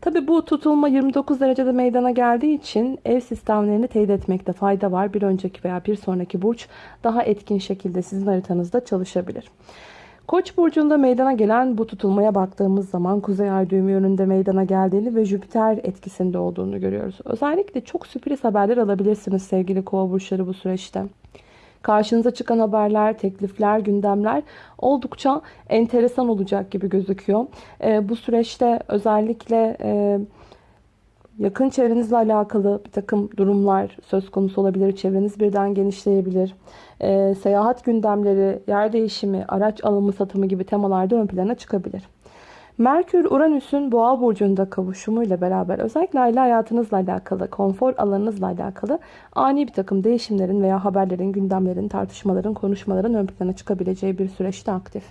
Tabi bu tutulma 29 derecede meydana geldiği için ev sistemlerini teyit etmekte fayda var. Bir önceki veya bir sonraki burç daha etkin şekilde sizin haritanızda çalışabilir. Koç burcunda meydana gelen bu tutulmaya baktığımız zaman kuzey ay düğümü yönünde meydana geldiğini ve Jüpiter etkisinde olduğunu görüyoruz. Özellikle çok sürpriz haberler alabilirsiniz sevgili kova burçları bu süreçte. Karşınıza çıkan haberler, teklifler, gündemler oldukça enteresan olacak gibi gözüküyor. E, bu süreçte özellikle... E, yakın çevrenizle alakalı bir takım durumlar söz konusu olabilir. Çevreniz birden genişleyebilir. Ee, seyahat gündemleri, yer değişimi, araç alımı satımı gibi temalarda ön plana çıkabilir. Merkür Uranüs'ün Boğa burcunda kavuşumuyla beraber özellikle aile hayatınızla alakalı, konfor alanınızla alakalı ani bir takım değişimlerin veya haberlerin, gündemlerin, tartışmaların, konuşmaların ön plana çıkabileceği bir süreçte aktif.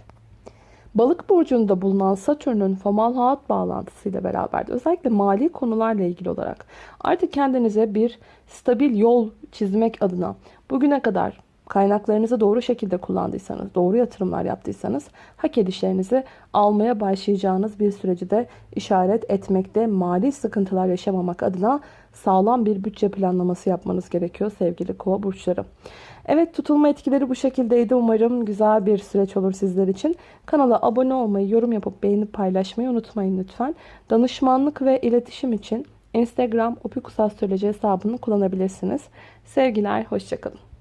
Balık burcunda bulunan Satürn'ün famal hayat bağlantısıyla beraber de özellikle mali konularla ilgili olarak artık kendinize bir stabil yol çizmek adına bugüne kadar kaynaklarınızı doğru şekilde kullandıysanız, doğru yatırımlar yaptıysanız hak edişlerinizi almaya başlayacağınız bir süreci de işaret etmekte. Mali sıkıntılar yaşamamak adına sağlam bir bütçe planlaması yapmanız gerekiyor sevgili kova burçları. Evet tutulma etkileri bu şekildeydi. Umarım güzel bir süreç olur sizler için. Kanala abone olmayı, yorum yapıp beğenip paylaşmayı unutmayın lütfen. Danışmanlık ve iletişim için Instagram Opikus Astroloji hesabını kullanabilirsiniz. Sevgiler, hoşçakalın.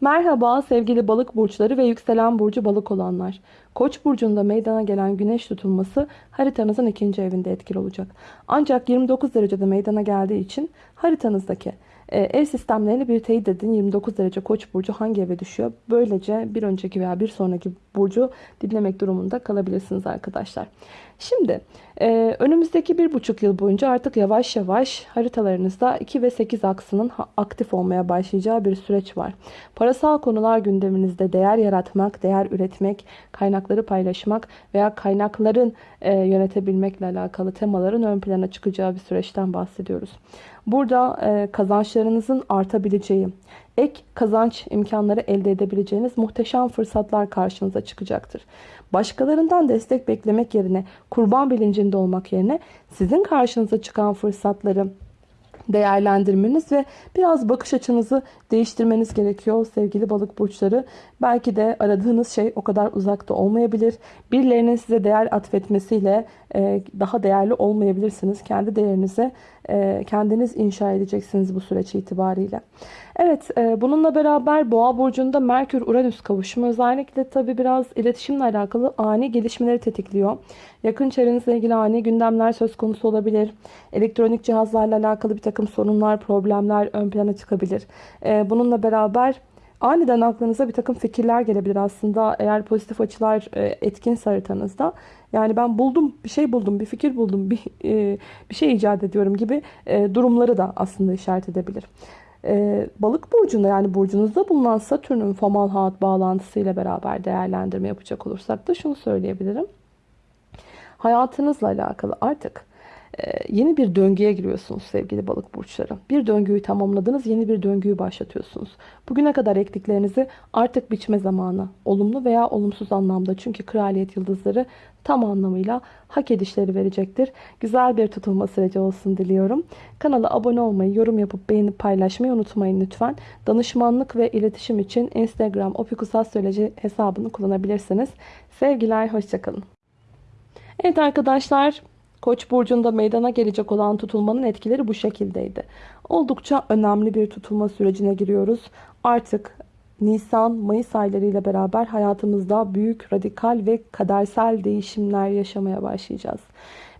Merhaba sevgili balık burçları ve yükselen burcu balık olanlar. Koç burcunda meydana gelen güneş tutulması haritanızın ikinci evinde etkili olacak. Ancak 29 derecede meydana geldiği için haritanızdaki e, ev sistemlerini bir teyit edin. 29 derece koç burcu hangi eve düşüyor? Böylece bir önceki veya bir sonraki burcu dinlemek durumunda kalabilirsiniz arkadaşlar. Şimdi e, önümüzdeki bir buçuk yıl boyunca artık yavaş yavaş haritalarınızda 2 ve 8 aksının aktif olmaya başlayacağı bir süreç var. Parasal konular gündeminizde değer yaratmak, değer üretmek, kaynakları paylaşmak veya kaynakların e, yönetebilmekle alakalı temaların ön plana çıkacağı bir süreçten bahsediyoruz. Burada e, kazançlarınızın artabileceği, ek kazanç imkanları elde edebileceğiniz muhteşem fırsatlar karşınıza çıkacaktır. Başkalarından destek beklemek yerine, kurban bilincinde olmak yerine sizin karşınıza çıkan fırsatları değerlendirmeniz ve biraz bakış açınızı değiştirmeniz gerekiyor sevgili balık burçları. Belki de aradığınız şey o kadar uzakta olmayabilir. Birilerinin size değer atfetmesiyle e, daha değerli olmayabilirsiniz. Kendi değerinize kendiniz inşa edeceksiniz bu süreç itibariyle. Evet e, bununla beraber Boğa burcunda Merkür Uranüs kavuşumu özellikle tabi biraz iletişimle alakalı ani gelişmeleri tetikliyor. Yakın çevrenizle ilgili ani gündemler söz konusu olabilir. Elektronik cihazlarla alakalı bir takım sorunlar, problemler ön plana çıkabilir. Bununla beraber Aniden aklınıza bir takım fikirler gelebilir aslında eğer pozitif açılar etkin haritanızda. Yani ben buldum, bir şey buldum, bir fikir buldum, bir, bir şey icat ediyorum gibi durumları da aslında işaret edebilir. Balık burcunda yani burcunuzda bulunan Satürn'ün famal hat bağlantısıyla beraber değerlendirme yapacak olursak da şunu söyleyebilirim. Hayatınızla alakalı artık yeni bir döngüye giriyorsunuz sevgili balık burçları. Bir döngüyü tamamladınız, yeni bir döngüyü başlatıyorsunuz. Bugüne kadar ektiklerinizi artık biçme zamanı. Olumlu veya olumsuz anlamda. Çünkü kraliyet yıldızları tam anlamıyla hak edişleri verecektir. Güzel bir tutulma süreci olsun diliyorum. Kanala abone olmayı, yorum yapıp beğenip paylaşmayı unutmayın lütfen. Danışmanlık ve iletişim için Instagram opikusastroloji hesabını kullanabilirsiniz. Sevgiler, hoşçakalın. Evet arkadaşlar Koç burcunda meydana gelecek olan tutulmanın etkileri bu şekildeydi. Oldukça önemli bir tutulma sürecine giriyoruz. Artık Nisan, Mayıs aylarıyla beraber hayatımızda büyük, radikal ve kadersel değişimler yaşamaya başlayacağız.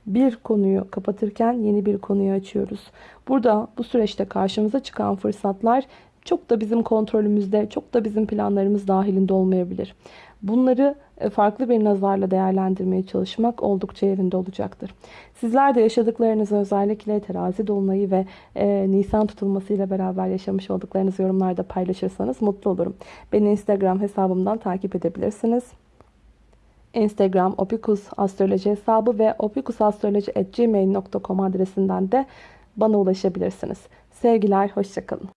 Bir konuyu kapatırken yeni bir konuyu açıyoruz. Burada bu süreçte karşımıza çıkan fırsatlar çok da bizim kontrolümüzde, çok da bizim planlarımız dahilinde olmayabilir. Bunları e, farklı bir nazarla değerlendirmeye çalışmak oldukça yerinde olacaktır. Sizler de yaşadıklarınızı özellikle terazi dolunayı ve e, Nisan tutulmasıyla beraber yaşamış olduklarınızı yorumlarda paylaşırsanız mutlu olurum. Beni Instagram hesabımdan takip edebilirsiniz. Instagram opikus astroloji hesabı ve opikusastroloji.gmail.com adresinden de bana ulaşabilirsiniz. Sevgiler, hoşçakalın.